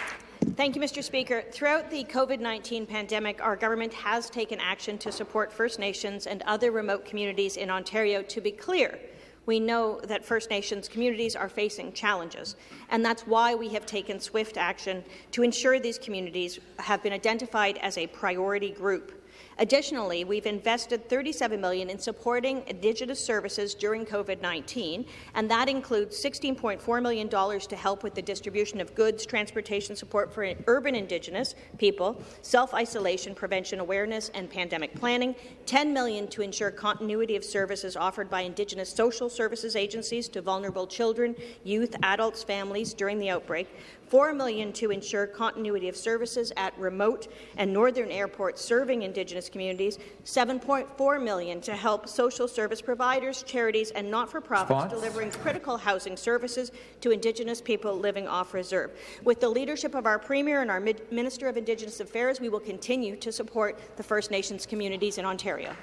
S3: Thank you, Mr. Speaker. Throughout the COVID-19 pandemic, our government has taken action to support First Nations and other remote communities in Ontario. To be clear, we know that First Nations communities are facing challenges, and that's why we have taken swift action to ensure these communities have been identified as a priority group. Additionally, we've invested 37 million in supporting Indigenous services during COVID-19, and that includes $16.4 million to help with the distribution of goods, transportation support for urban Indigenous people, self-isolation prevention awareness and pandemic planning, 10 million to ensure continuity of services offered by Indigenous social services agencies to vulnerable children, youth, adults, families during the outbreak, 4 million to ensure continuity of services at remote and northern airports serving Indigenous communities, 7.4 million to help social service providers, charities and not-for-profits delivering critical housing services to Indigenous people living off reserve. With the leadership of our Premier and our Minister of Indigenous Affairs, we will continue to support the First Nations communities in Ontario.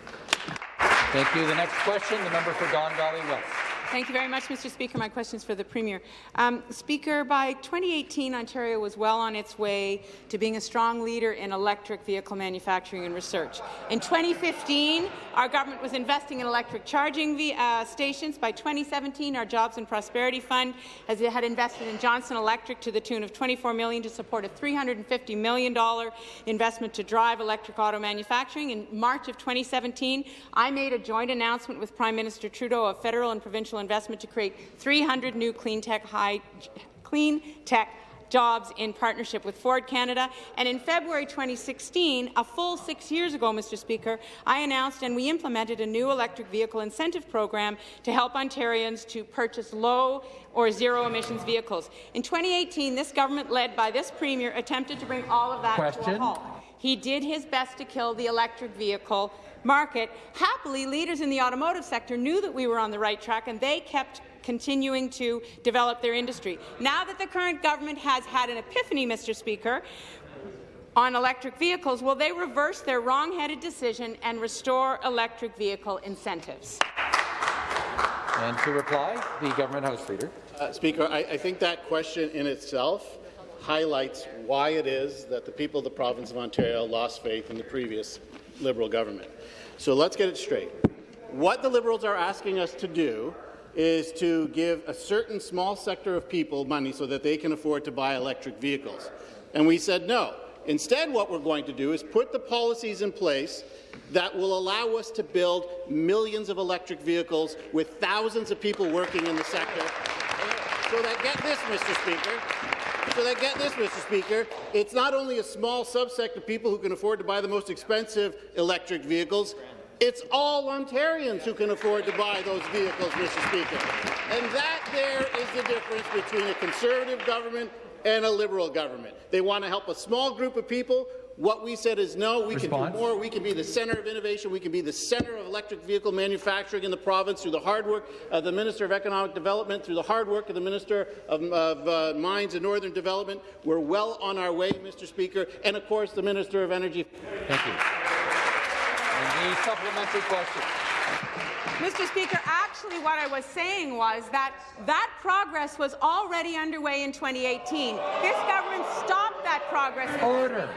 S1: Thank you. The next question, the member for Don Valley West.
S16: Thank you very much, Mr. Speaker. My question is for the Premier. Um, Speaker, by 2018, Ontario was well on its way to being a strong leader in electric vehicle manufacturing and research. In 2015, our government was investing in electric charging uh, stations. By 2017, our Jobs and Prosperity Fund has had invested in Johnson Electric to the tune of 24 million to support a $350 million investment to drive electric auto manufacturing. In March of 2017, I made a joint announcement with Prime Minister Trudeau of federal and provincial investment to create 300 new clean tech, high, clean tech jobs in partnership with Ford Canada. And in February 2016, a full six years ago, Mr. Speaker, I announced and we implemented a new electric vehicle incentive program to help Ontarians to purchase low or zero emissions vehicles. In 2018, this government, led by this Premier, attempted to bring all of that
S1: Question.
S16: to a halt. He did his best to kill the electric vehicle market. Happily, leaders in the automotive sector knew that we were on the right track, and they kept continuing to develop their industry. Now that the current government has had an epiphany, Mr. Speaker, on electric vehicles, will they reverse their wrong-headed decision and restore electric vehicle incentives?
S1: And to reply, the Government House Leader.
S4: Uh, Speaker, I, I think that question in itself highlights why it is that the people of the province of Ontario lost faith in the previous Liberal government. So let's get it straight. What the Liberals are asking us to do is to give a certain small sector of people money so that they can afford to buy electric vehicles. And we said no. Instead, what we're going to do is put the policies in place that will allow us to build millions of electric vehicles with thousands of people working in the sector. So that, get this, Mr. Speaker, so that get this, Mr. Speaker, it's not only a small subsect of people who can afford to buy the most expensive electric vehicles, it's all Ontarians who can afford to buy those vehicles, Mr. Speaker. And that there is the difference between a Conservative government and a Liberal government. They want to help a small group of people. What we said is no, we
S1: Response.
S4: can do more. We can be the centre of innovation. We can be the centre of electric vehicle manufacturing in the province through the hard work of the Minister of Economic Development, through the hard work of the Minister of, of uh, Mines and Northern Development. We're well on our way, Mr. Speaker, and of course the Minister of Energy.
S1: Thank you. And the supplementary question.
S16: Mr. Speaker, actually what I was saying was that that progress was already underway in 2018. This government stopped that progress. Mr.
S1: Order.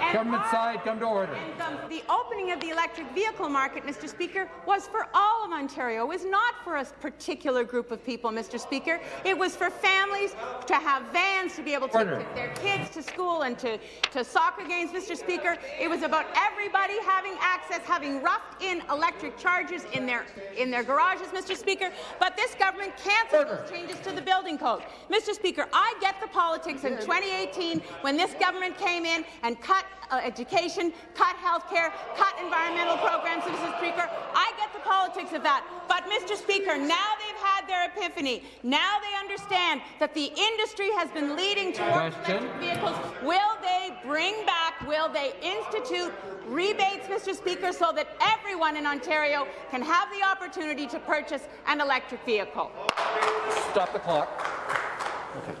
S16: And
S1: Government
S16: our-
S1: side, come to order.
S16: and the, opening of the electric vehicle market, Mr. Speaker, was for all of Ontario. It was not for a particular group of people, Mr. Speaker. It was for families to have vans to be able to
S1: Order.
S16: take their kids to school and to, to soccer games, Mr. Speaker. It was about everybody having access, having roughed-in electric chargers in their in their garages, Mr. Speaker. But this government canceled those changes to the building code. Mr. Speaker, I get the politics in 2018 when this government came in and cut uh, education, cut health care, cut environmental programs, Mr. Speaker. I get the politics of that. But, Mr. Speaker, now they've had their epiphany. Now they understand that the industry has been leading towards
S1: Question.
S16: electric vehicles. Will they bring back, will they institute rebates, Mr. Speaker, so that everyone in Ontario can have the opportunity to purchase an electric vehicle?
S1: Stop the clock. Okay.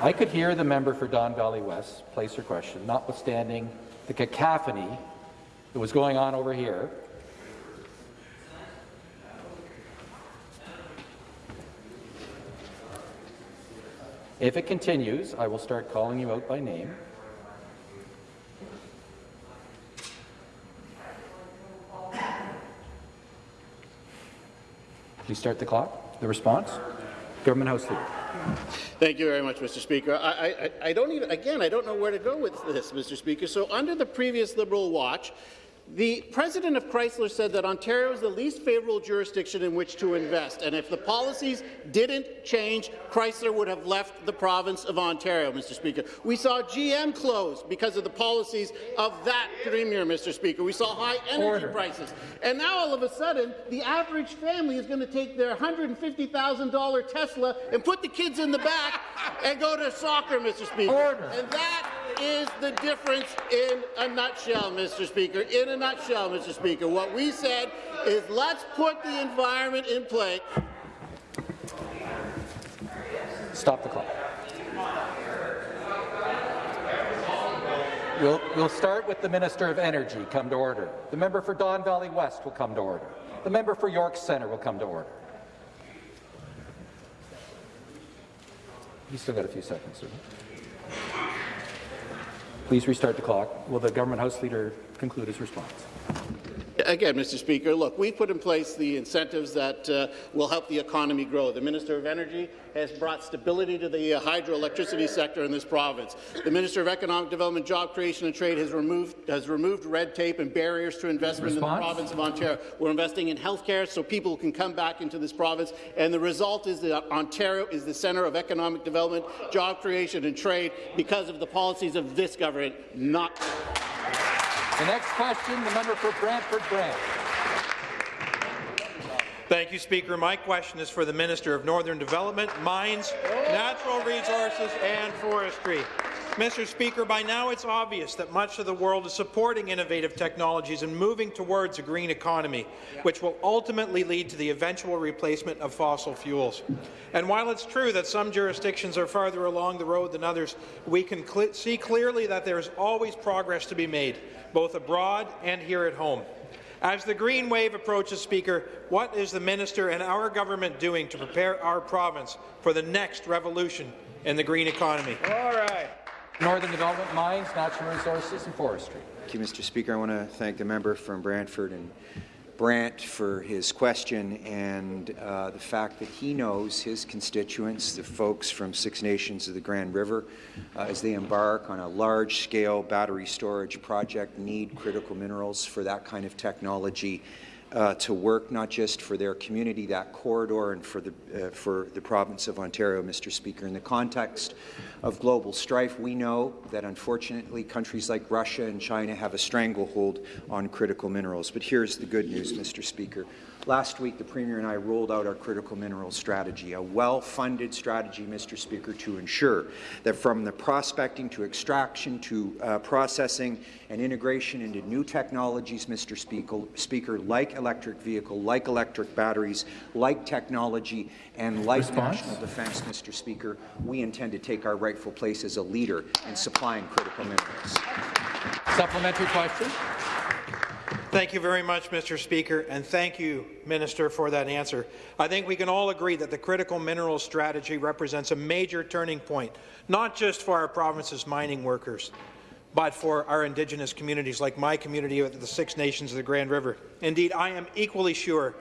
S1: I could hear the member for Don Valley West place her question, notwithstanding the cacophony that was going on over here. If it continues, I will start calling you out by name. Please start the clock. The response? Government House Leader.
S4: Thank you very much, Mr. Speaker. I, I, I don't even, again, I don't know where to go with this, Mr. Speaker. So under the previous Liberal watch, the president of Chrysler said that Ontario is the least favourable jurisdiction in which to invest, and if the policies didn't change, Chrysler would have left the province of Ontario, Mr. Speaker. We saw GM close because of the policies of that premier, Mr. Speaker. We saw high energy
S1: Order.
S4: prices. And now, all of a sudden, the average family is going to take their $150,000 Tesla and put the kids in the back and go to soccer, Mr. Speaker.
S1: Order.
S4: And that is the difference in a nutshell, Mr. Speaker. In a nutshell, Mr. Speaker, what we said is let's put the environment in place.
S1: Stop the clock. We'll, we'll start with the Minister of Energy. Come to order. The member for Don Valley West will come to order. The member for York Centre will come to order. You still got a few seconds, sir. Please restart the clock. Will the Government House Leader conclude his response?
S4: Again, Mr. Speaker, look, we've put in place the incentives that uh, will help the economy grow. The Minister of Energy has brought stability to the uh, hydroelectricity sector in this province. The Minister of Economic Development, Job Creation and Trade has removed, has removed red tape and barriers to investment
S1: Response?
S4: in the province of Ontario. We're investing in health care so people can come back into this province, and the result is that Ontario is the centre of economic development, job creation and trade because of the policies of this government, not
S1: The next question, the member for Brantford Brant.
S17: Thank you, Speaker. My question is for the Minister of Northern Development, Mines, Natural Resources and Forestry. Mr. Speaker, by now it's obvious that much of the world is supporting innovative technologies and moving towards a green economy, which will ultimately lead to the eventual replacement of fossil fuels. And while it's true that some jurisdictions are farther along the road than others, we can cl see clearly that there is always progress to be made, both abroad and here at home. As the green wave approaches, Speaker, what is the minister and our government doing to prepare our province for the next revolution in the green economy?
S1: All right. Northern Development, Mines, Natural Resources and Forestry.
S10: Thank you, Mr. Speaker. I want to thank the member from Brantford and Brant for his question and uh, the fact that he knows his constituents, the folks from Six Nations of the Grand River, uh, as they embark on a large-scale battery storage project, need critical minerals for that kind of technology uh, to work not just for their community, that corridor, and for the, uh, for the province of Ontario, Mr. Speaker. In the context of global strife, we know that unfortunately countries like Russia and China have a stranglehold on critical minerals. But here's the good news, Mr. Speaker. Last week, the Premier and I rolled out our critical minerals strategy, a well-funded strategy, Mr. Speaker, to ensure that from the prospecting to extraction to uh, processing and integration into new technologies, Mr. Speaker, Speaker, like electric vehicle, like electric batteries, like technology, and like
S1: Response?
S10: national defence, Mr. Speaker, we intend to take our rightful place as a leader in supplying critical minerals.
S1: Supplementary question.
S17: Thank you very much, Mr. Speaker, and thank you, Minister, for that answer. I think we can all agree that the critical minerals strategy represents a major turning point, not just for our province's mining workers, but for our Indigenous communities, like my community of the Six Nations of the Grand River. Indeed, I am equally sure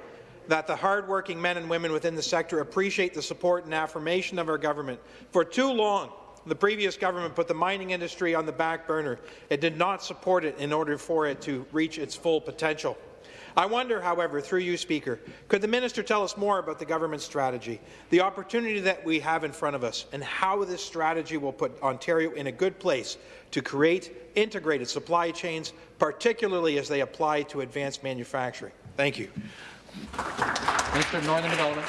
S17: that the hardworking men and women within the sector appreciate the support and affirmation of our government. For too long, the previous government put the mining industry on the back burner. It did not support it in order for it to reach its full potential. I wonder, however, through you, Speaker, could the minister tell us more about the government's strategy, the opportunity that we have in front of us, and how this strategy will put Ontario in a good place to create integrated supply chains, particularly as they apply to advanced manufacturing? Thank you.
S1: Minister of Northern Development.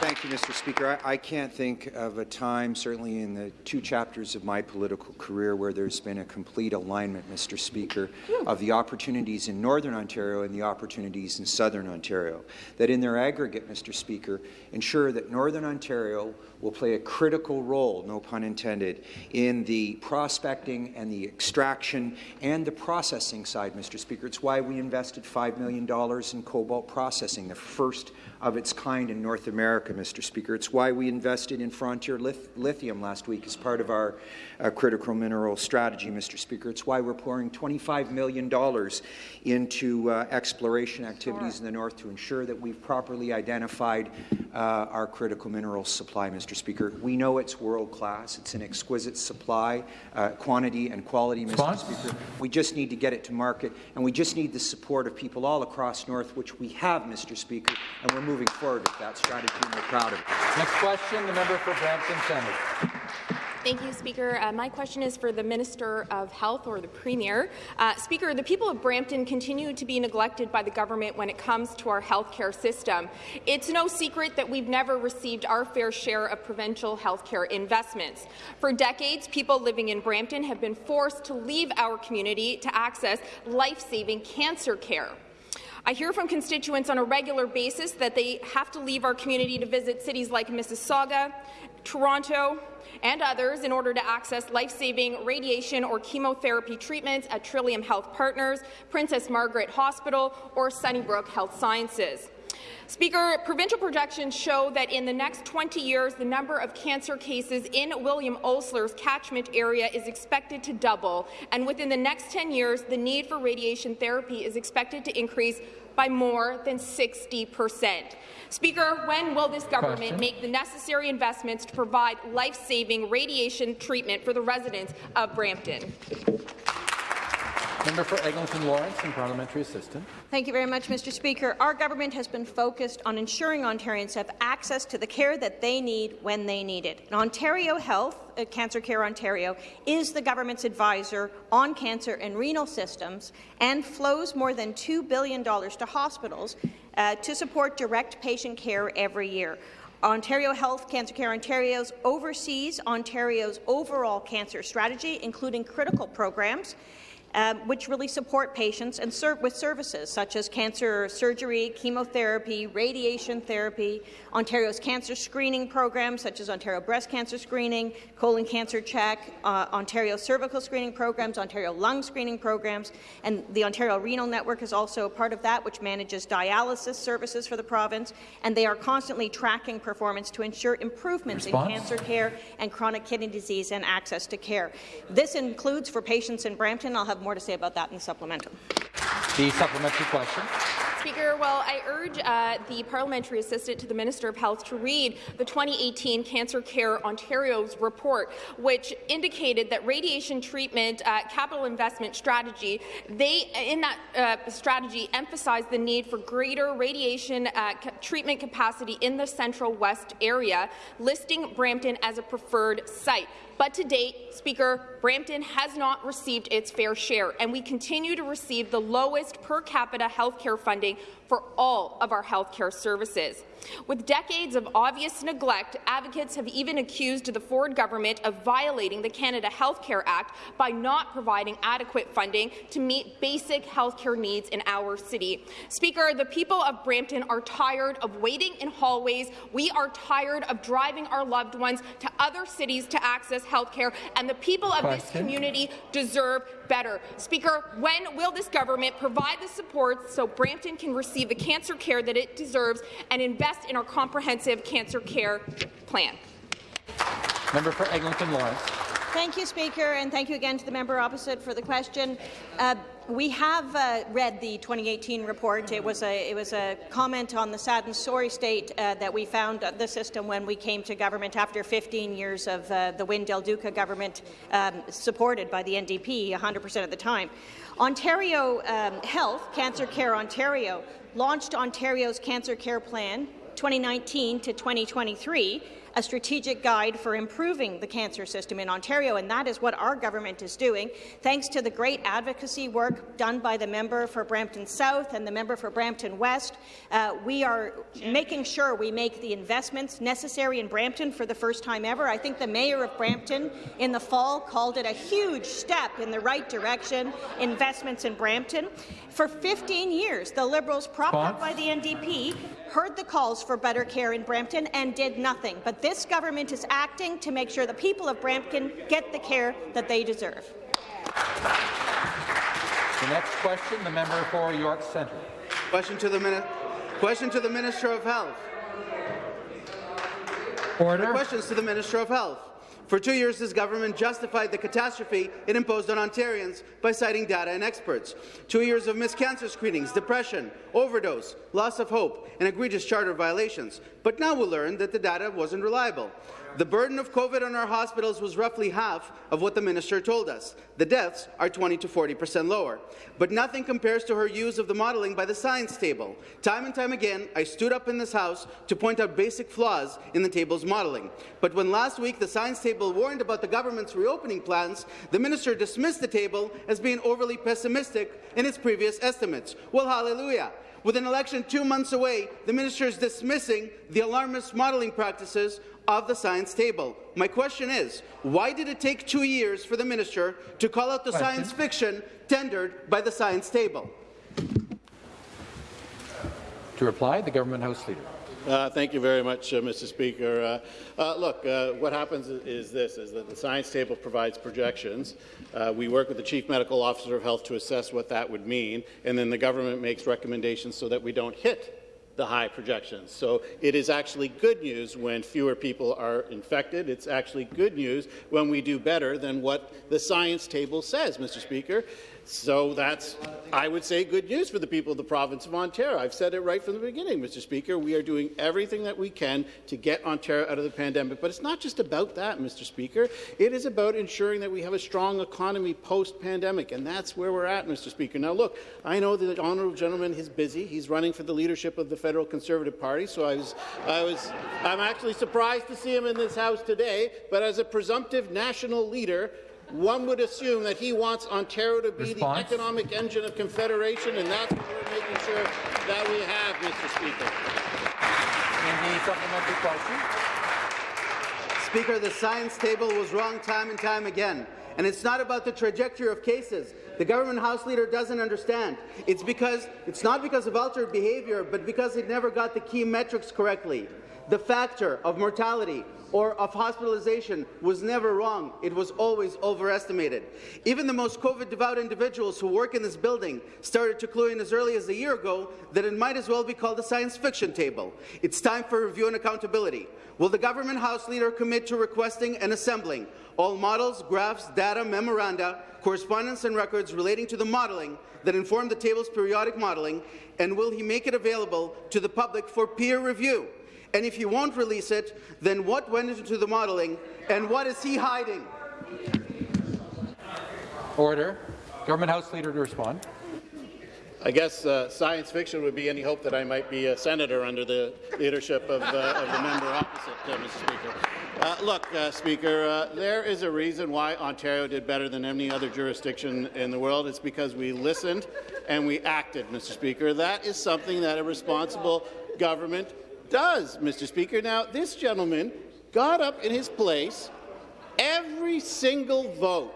S10: Thank you, Mr. Speaker. I, I, can't think of a time, certainly in the two chapters of my political career, where there's been a complete alignment, Mr. Speaker, of the opportunities in Northern Ontario and the opportunities in Southern Ontario, that in their aggregate, Mr. Speaker, ensure that Northern Ontario will play a critical role, no pun intended, in the prospecting and the extraction and the processing side, Mr. Speaker. It's why we invested $5 million in cobalt processing, the first of its kind in North America, Mr. Speaker. It's why we invested in Frontier Lithium last week as part of our uh, critical mineral strategy, Mr. Speaker. It's why we're pouring $25 million into uh, exploration activities in the north to ensure that we've properly identified uh, our critical mineral supply, Mr. Speaker. We know it's world-class. It's an exquisite supply, uh, quantity and quality, Mr.
S1: Spons?
S10: Speaker. We just need to get it to market, and we just need the support of people all across North, which we have, Mr. Speaker, and we're moving forward with that strategy, and we're proud of it.
S1: Next question, the member for Brampton Centre.
S18: Thank you, Speaker. Uh, my question is for the Minister of Health or the Premier. Uh, Speaker, the people of Brampton continue to be neglected by the government when it comes to our healthcare system. It's no secret that we've never received our fair share of provincial healthcare investments. For decades, people living in Brampton have been forced to leave our community to access life-saving cancer care. I hear from constituents on a regular basis that they have to leave our community to visit cities like Mississauga, Toronto, and others in order to access life-saving radiation or chemotherapy treatments at Trillium Health Partners, Princess Margaret Hospital, or Sunnybrook Health Sciences. Speaker, provincial projections show that in the next 20 years, the number of cancer cases in William Osler's catchment area is expected to double, and within the next 10 years, the need for radiation therapy is expected to increase by more than 60 percent. Speaker, when will this government Question. make the necessary investments to provide life-saving radiation treatment for the residents of Brampton?
S1: Member for Eglinton Lawrence and Parliamentary Assistant.
S3: Thank you very much, Mr. Speaker. Our government has been focused on ensuring Ontarians have access to the care that they need when they need it. And Ontario Health, uh, Cancer Care Ontario, is the government's advisor on cancer and renal systems and flows more than $2 billion to hospitals uh, to support direct patient care every year. Ontario Health Cancer Care Ontario's oversees Ontario's overall cancer strategy, including critical programs um, which really support patients and serve with services such as cancer surgery, chemotherapy, radiation therapy, Ontario's cancer screening programs such as Ontario Breast Cancer Screening, Colon Cancer Check, uh, Ontario Cervical Screening Programs, Ontario Lung Screening Programs, and the Ontario Renal Network is also a part of that, which manages dialysis services for the province, and they are constantly tracking performance to ensure improvements Response? in cancer care and chronic kidney disease and access to care. This includes for patients in Brampton. I'll have more to say about that in the supplemental.
S1: The supplementary question.
S18: Speaker, well, I urge uh, the parliamentary assistant to the Minister of Health to read the 2018 Cancer Care Ontario's report, which indicated that radiation treatment uh, capital investment strategy, they in that uh, strategy emphasized the need for greater radiation uh, treatment capacity in the Central West area, listing Brampton as a preferred site. But to date, Speaker, Brampton has not received its fair share, and we continue to receive the lowest per capita health care funding for all of our healthcare services. With decades of obvious neglect, advocates have even accused the Ford government of violating the Canada Health Care Act by not providing adequate funding to meet basic healthcare needs in our city. Speaker, the people of Brampton are tired of waiting in hallways. We are tired of driving our loved ones to other cities to access healthcare, and the people of Question. this community deserve better. Speaker, when will this government provide the support so Brampton can receive the cancer care that it deserves and invest in our comprehensive cancer care plan?
S1: Member for Eglinton Lawrence.
S3: Thank you, Speaker, and thank you again to the member opposite for the question. Uh, we have uh, read the 2018 report. It was a it was a comment on the sad and sorry state uh, that we found the system when we came to government after 15 years of uh, the Wynne Del Duca government, um, supported by the NDP 100% of the time. Ontario um, Health, Cancer Care Ontario, launched Ontario's Cancer Care Plan 2019 to 2023 a strategic guide for improving the cancer system in Ontario, and that is what our government is doing. Thanks to the great advocacy work done by the member for Brampton South and the member for Brampton West, uh, we are making sure we make the investments necessary in Brampton for the first time ever. I think the mayor of Brampton in the fall called it a huge step in the right direction, investments in Brampton. For 15 years, the Liberals, propped up by the NDP, heard the calls for better care in Brampton and did nothing. But this government is acting to make sure the people of Brampton get the care that they deserve.
S1: The next question, the member for York Centre.
S19: Question to the, question to the Minister of Health.
S1: Order.
S19: questions to the Minister of Health. For two years, this government justified the catastrophe it imposed on Ontarians by citing data and experts. Two years of missed cancer screenings, depression, overdose, loss of hope, and egregious charter violations. But now we learn that the data wasn't reliable. The burden of COVID on our hospitals was roughly half of what the minister told us. The deaths are 20 to 40 percent lower. But nothing compares to her use of the modelling by the science table. Time and time again, I stood up in this House to point out basic flaws in the table's modelling. But when last week the science table warned about the government's reopening plans, the minister dismissed the table as being overly pessimistic in its previous estimates. Well, hallelujah. With an election two months away, the minister is dismissing the alarmist modelling practices of the science table. My question is, why did it take two years for the minister to call out the question. science fiction tendered by the science table?
S1: To reply, the Government House Leader.
S4: Uh, thank you very much, uh, Mr. Speaker. Uh, uh look, uh, what happens is this, is that the science table provides projections. Uh, we work with the Chief Medical Officer of Health to assess what that would mean, and then the government makes recommendations so that we don't hit the high projections. So it is actually good news when fewer people are infected. It's actually good news when we do better than what the science table says, Mr. Speaker. So that's, I would say, good news for the people of the province of Ontario. I've said it right from the beginning, Mr. Speaker. We are doing everything that we can to get Ontario out of the pandemic. But it's not just about that, Mr. Speaker. It is about ensuring that we have a strong economy post-pandemic, and that's where we're at, Mr. Speaker. Now, look, I know the honourable gentleman is busy. He's running for the leadership of the federal Conservative Party, so I was, I was, I'm actually surprised to see him in this House today. But as a presumptive national leader, one would assume that he wants Ontario to be
S1: Response?
S4: the economic engine of Confederation, and that's what we're making sure that we have, Mr. Speaker.
S1: In the supplementary question.
S19: Speaker, the science table was wrong time and time again. And it's not about the trajectory of cases. The government House Leader doesn't understand. It's because it's not because of altered behaviour, but because it never got the key metrics correctly. The factor of mortality or of hospitalization was never wrong. It was always overestimated. Even the most COVID-devout individuals who work in this building started to clue in as early as a year ago that it might as well be called a science fiction table. It's time for review and accountability. Will the government House Leader commit to requesting and assembling all models, graphs, data, memoranda, correspondence and records relating to the modelling that inform the table's periodic modelling, and will he make it available to the public for peer review? And if he won't release it, then what went into the modelling, and what is he hiding?
S1: Order. Government House Leader to respond.
S4: I guess uh, science fiction would be any hope that I might be a senator under the leadership of, uh, of the member opposite, uh, Mr. Speaker. Uh, look, uh, Speaker, uh, there is a reason why Ontario did better than any other jurisdiction in the world. It's because we listened and we acted, Mr. Speaker. That is something that a responsible government does, Mr. Speaker. Now, this gentleman got up in his place every single vote,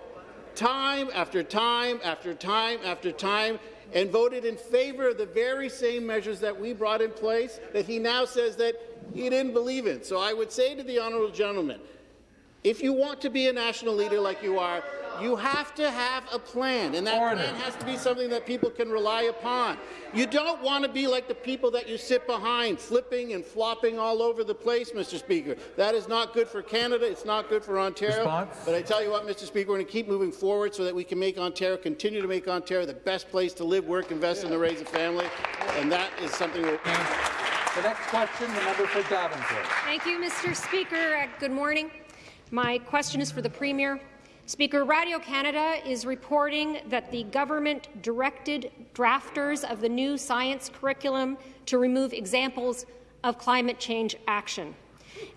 S4: time after time after time after time, and voted in favour of the very same measures that we brought in place that he now says that he didn't believe in. So I would say to the honourable gentleman, if you want to be a national leader like you are, you have to have a plan, and that
S1: Order.
S4: plan has to be something that people can rely upon. You don't want to be like the people that you sit behind, flipping and flopping all over the place, Mr. Speaker. That is not good for Canada. It's not good for Ontario.
S1: Response?
S4: But I tell you what, Mr. Speaker, we're going to keep moving forward so that we can make Ontario, continue to make Ontario the best place to live, work, invest, and to raise a family. And that is something we're
S1: The next question, the member for Davenport.
S20: Thank you, Mr. Speaker. Uh, good morning. My question is for the Premier. Speaker, Radio Canada is reporting that the government directed drafters of the new science curriculum to remove examples of climate change action.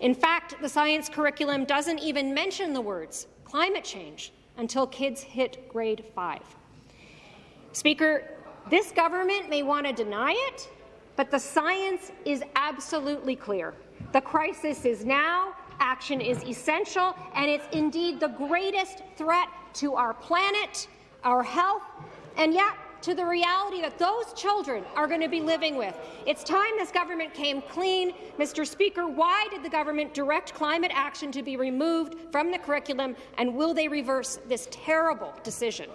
S20: In fact, the science curriculum doesn't even mention the words climate change until kids hit grade 5. Speaker, this government may want to deny it, but the science is absolutely clear. The crisis is now, action is essential, and it's indeed the greatest threat to our planet, our health, and yet to the reality that those children are going to be living with. It's time this government came clean. Mr. Speaker, why did the government direct climate action to be removed from the curriculum, and will they reverse this terrible decision?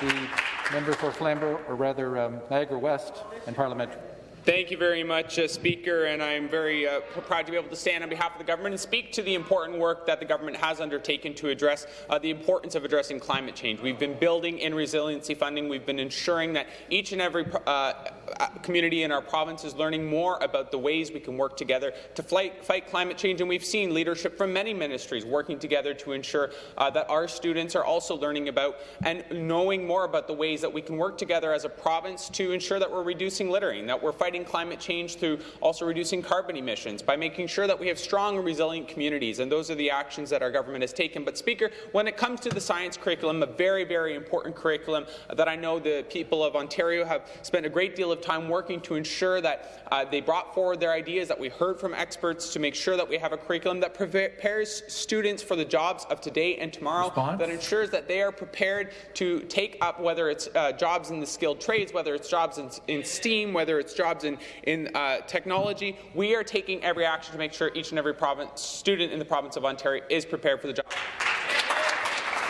S1: The member for Flamborough, or rather um, Niagara West and Parliamentary.
S21: Thank you very much, uh, Speaker, and I'm very uh, proud to be able to stand on behalf of the government and speak to the important work that the government has undertaken to address uh, the importance of addressing climate change. We've been building in resiliency funding. We've been ensuring that each and every uh, uh, community in our province is learning more about the ways we can work together to fight, fight climate change, and we've seen leadership from many ministries working together to ensure uh, that our students are also learning about and knowing more about the ways that we can work together as a province to ensure that we're reducing littering, that we're fighting climate change through also reducing carbon emissions, by making sure that we have strong and resilient communities, and those are the actions that our government has taken. But, Speaker, when it comes to the science curriculum, a very, very important curriculum that I know the people of Ontario have spent a great deal of time working to ensure that uh, they brought forward their ideas, that we heard from experts to make sure that we have a curriculum that prepares students for the jobs of today and tomorrow,
S1: Response?
S21: that ensures that they are prepared to take up whether it's uh, jobs in the skilled trades, whether it's jobs in, in STEAM, whether it's jobs in, in uh, technology. We are taking every action to make sure each and every province, student in the province of Ontario is prepared for the job.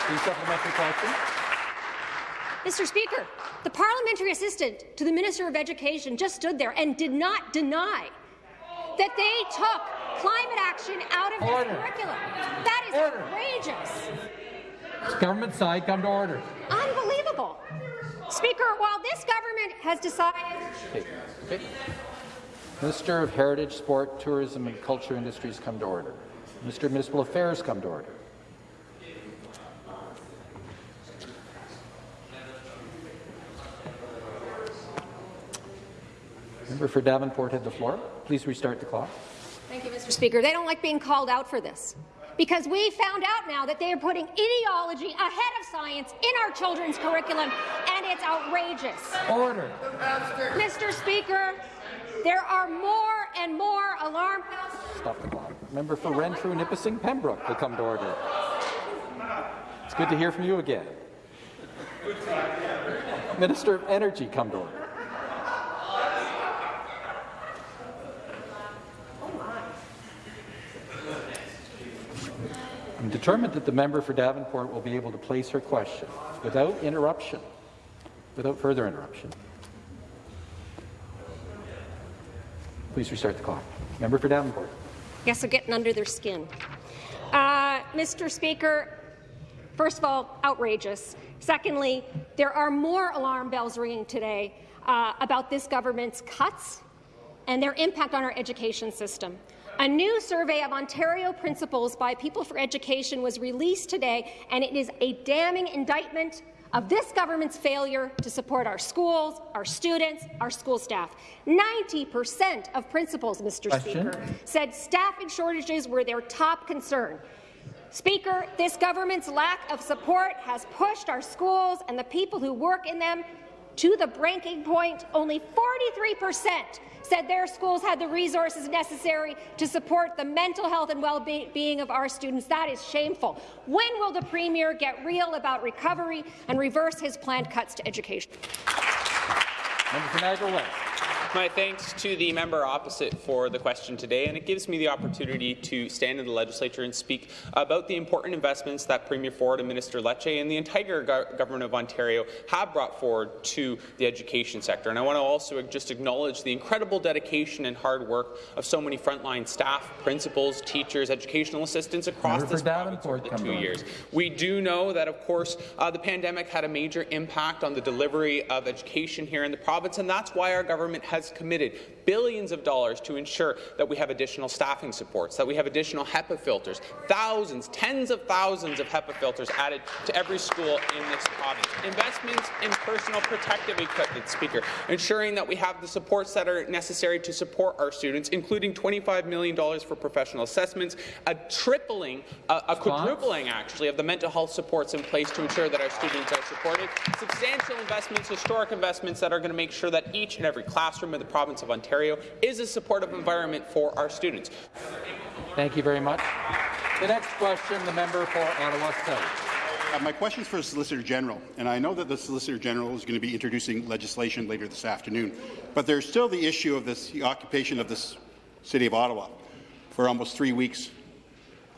S1: The question.
S20: Mr. Speaker, the parliamentary assistant to the Minister of Education just stood there and did not deny that they took climate action out of
S1: Order.
S20: this curriculum. That is
S1: Order.
S20: outrageous.
S1: Government side, come to order.
S20: Unbelievable. Speaker, while this government has decided
S1: Okay. Okay. Minister of Heritage, Sport, Tourism and Culture Industries come to order. Minister of Municipal Affairs come to order. Member for Davenport had the floor. Please restart the clock.
S20: Thank you, Mr. Speaker. They don't like being called out for this. Because we found out now that they are putting ideology ahead of science in our children's curriculum, and it's outrageous.
S1: Order.
S20: Mr. Speaker, there are more and more alarm bells.
S1: Stop the clock. Member for Renfrew, Nipissing, Pembroke will come to order. It's good to hear from you again. Minister of Energy, come to order. I'm determined that the member for Davenport will be able to place her question without interruption, without further interruption. Please restart the clock. Member for Davenport.
S20: Yes, they're getting under their skin. Uh, Mr. Speaker, first of all, outrageous. Secondly, there are more alarm bells ringing today uh, about this government's cuts and their impact on our education system. A new survey of Ontario principals by People for Education was released today, and it is a damning indictment of this government's failure to support our schools, our students, our school staff. 90% of principals, Mr.
S1: Question?
S20: Speaker, said staffing shortages were their top concern. Speaker, this government's lack of support has pushed our schools and the people who work in them to the breaking point. Only 43% said their schools had the resources necessary to support the mental health and well-being of our students. That is shameful. When will the Premier get real about recovery and reverse his planned cuts to education?
S1: Member for Niagara West.
S21: My thanks to the member opposite for the question today, and it gives me the opportunity to stand in the legislature and speak about the important investments that Premier Ford and Minister Lecce and the entire go government of Ontario have brought forward to the education sector. And I want to also just acknowledge the incredible dedication and hard work of so many frontline staff, principals, teachers, educational assistants across
S1: Member
S21: this province over the two
S1: to
S21: years. We do know that, of course, uh, the pandemic had a major impact on the delivery of education here in the province, and that's why our government has committed billions of dollars to ensure that we have additional staffing supports, that we have additional HEPA filters, thousands, tens of thousands of HEPA filters added to every school in this province. Investments in personal protective equipment, Speaker, ensuring that we have the supports that are necessary to support our students, including $25 million for professional assessments, a tripling, a, a quadrupling actually, of the mental health supports in place to ensure that our students are supported, substantial investments, historic investments that are going to make sure that each and every classroom in the province of Ontario is a supportive environment for our students.
S1: Thank you very much. The next question, the member for Ottawa South.
S11: Uh, my question is for the Solicitor General, and I know that the Solicitor General is going to be introducing legislation later this afternoon, but there's still the issue of this, the occupation of this City of Ottawa for almost three weeks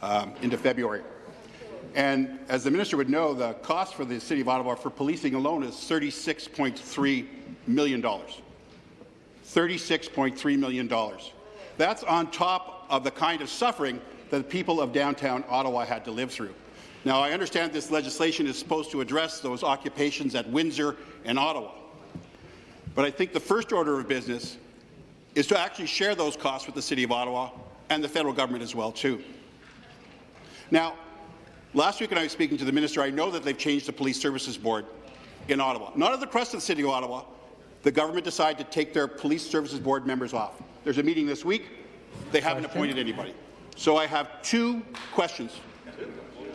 S11: um, into February. And as the minister would know, the cost for the City of Ottawa for policing alone is $36.3 million. $36.3 million. That's on top of the kind of suffering that the people of downtown Ottawa had to live through. Now, I understand this legislation is supposed to address those occupations at Windsor and Ottawa. But I think the first order of business is to actually share those costs with the City of Ottawa and the federal government as well, too. Now, last week when I was speaking to the minister, I know that they've changed the Police Services Board in Ottawa. Not at the request of the City of Ottawa, the government decided to take their Police Services Board members off. There's a meeting this week. They haven't appointed anybody. So I have two questions.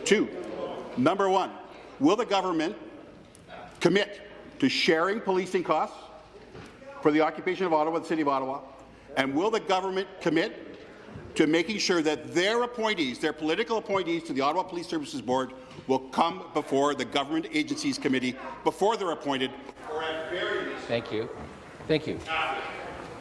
S11: Two. Number one, will the government commit to sharing policing costs for the occupation of Ottawa, the City of Ottawa? And will the government commit to making sure that their appointees, their political appointees to the Ottawa Police Services Board will come before the Government Agencies Committee before they're appointed or at very least
S1: Thank you. Thank you.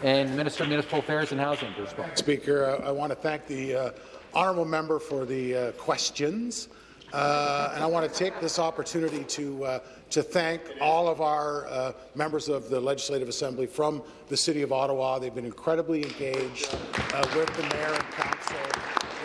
S1: And Minister of Municipal Affairs and Housing to respond.
S22: Speaker, uh, I want to thank the uh, honourable member for the uh, questions. Uh, and I want to take this opportunity to uh, to thank all of our uh, members of the Legislative Assembly from the City of Ottawa. They've been incredibly engaged uh, with the Mayor and Council.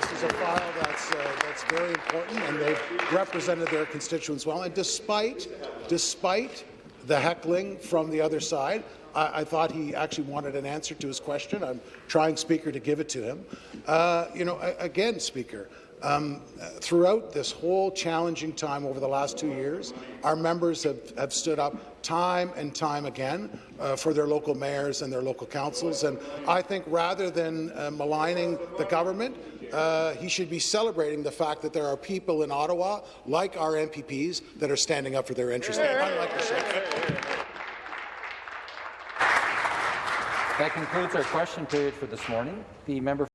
S22: This is a file that's uh, that's very important, and they've represented their constituents well. And despite despite the heckling from the other side, I, I, thought he actually wanted an answer to his question. I'm trying, Speaker, to give it to him. Uh, you know, again, Speaker, Um, throughout this whole challenging time over the last two years, our members have, have stood up time and time again uh, for their local mayors and their local councils. And I think rather than uh, maligning the government, uh, he should be celebrating the fact that there are people in Ottawa, like our MPPs, that are standing up for their interests.
S1: That concludes our question period for this morning. The member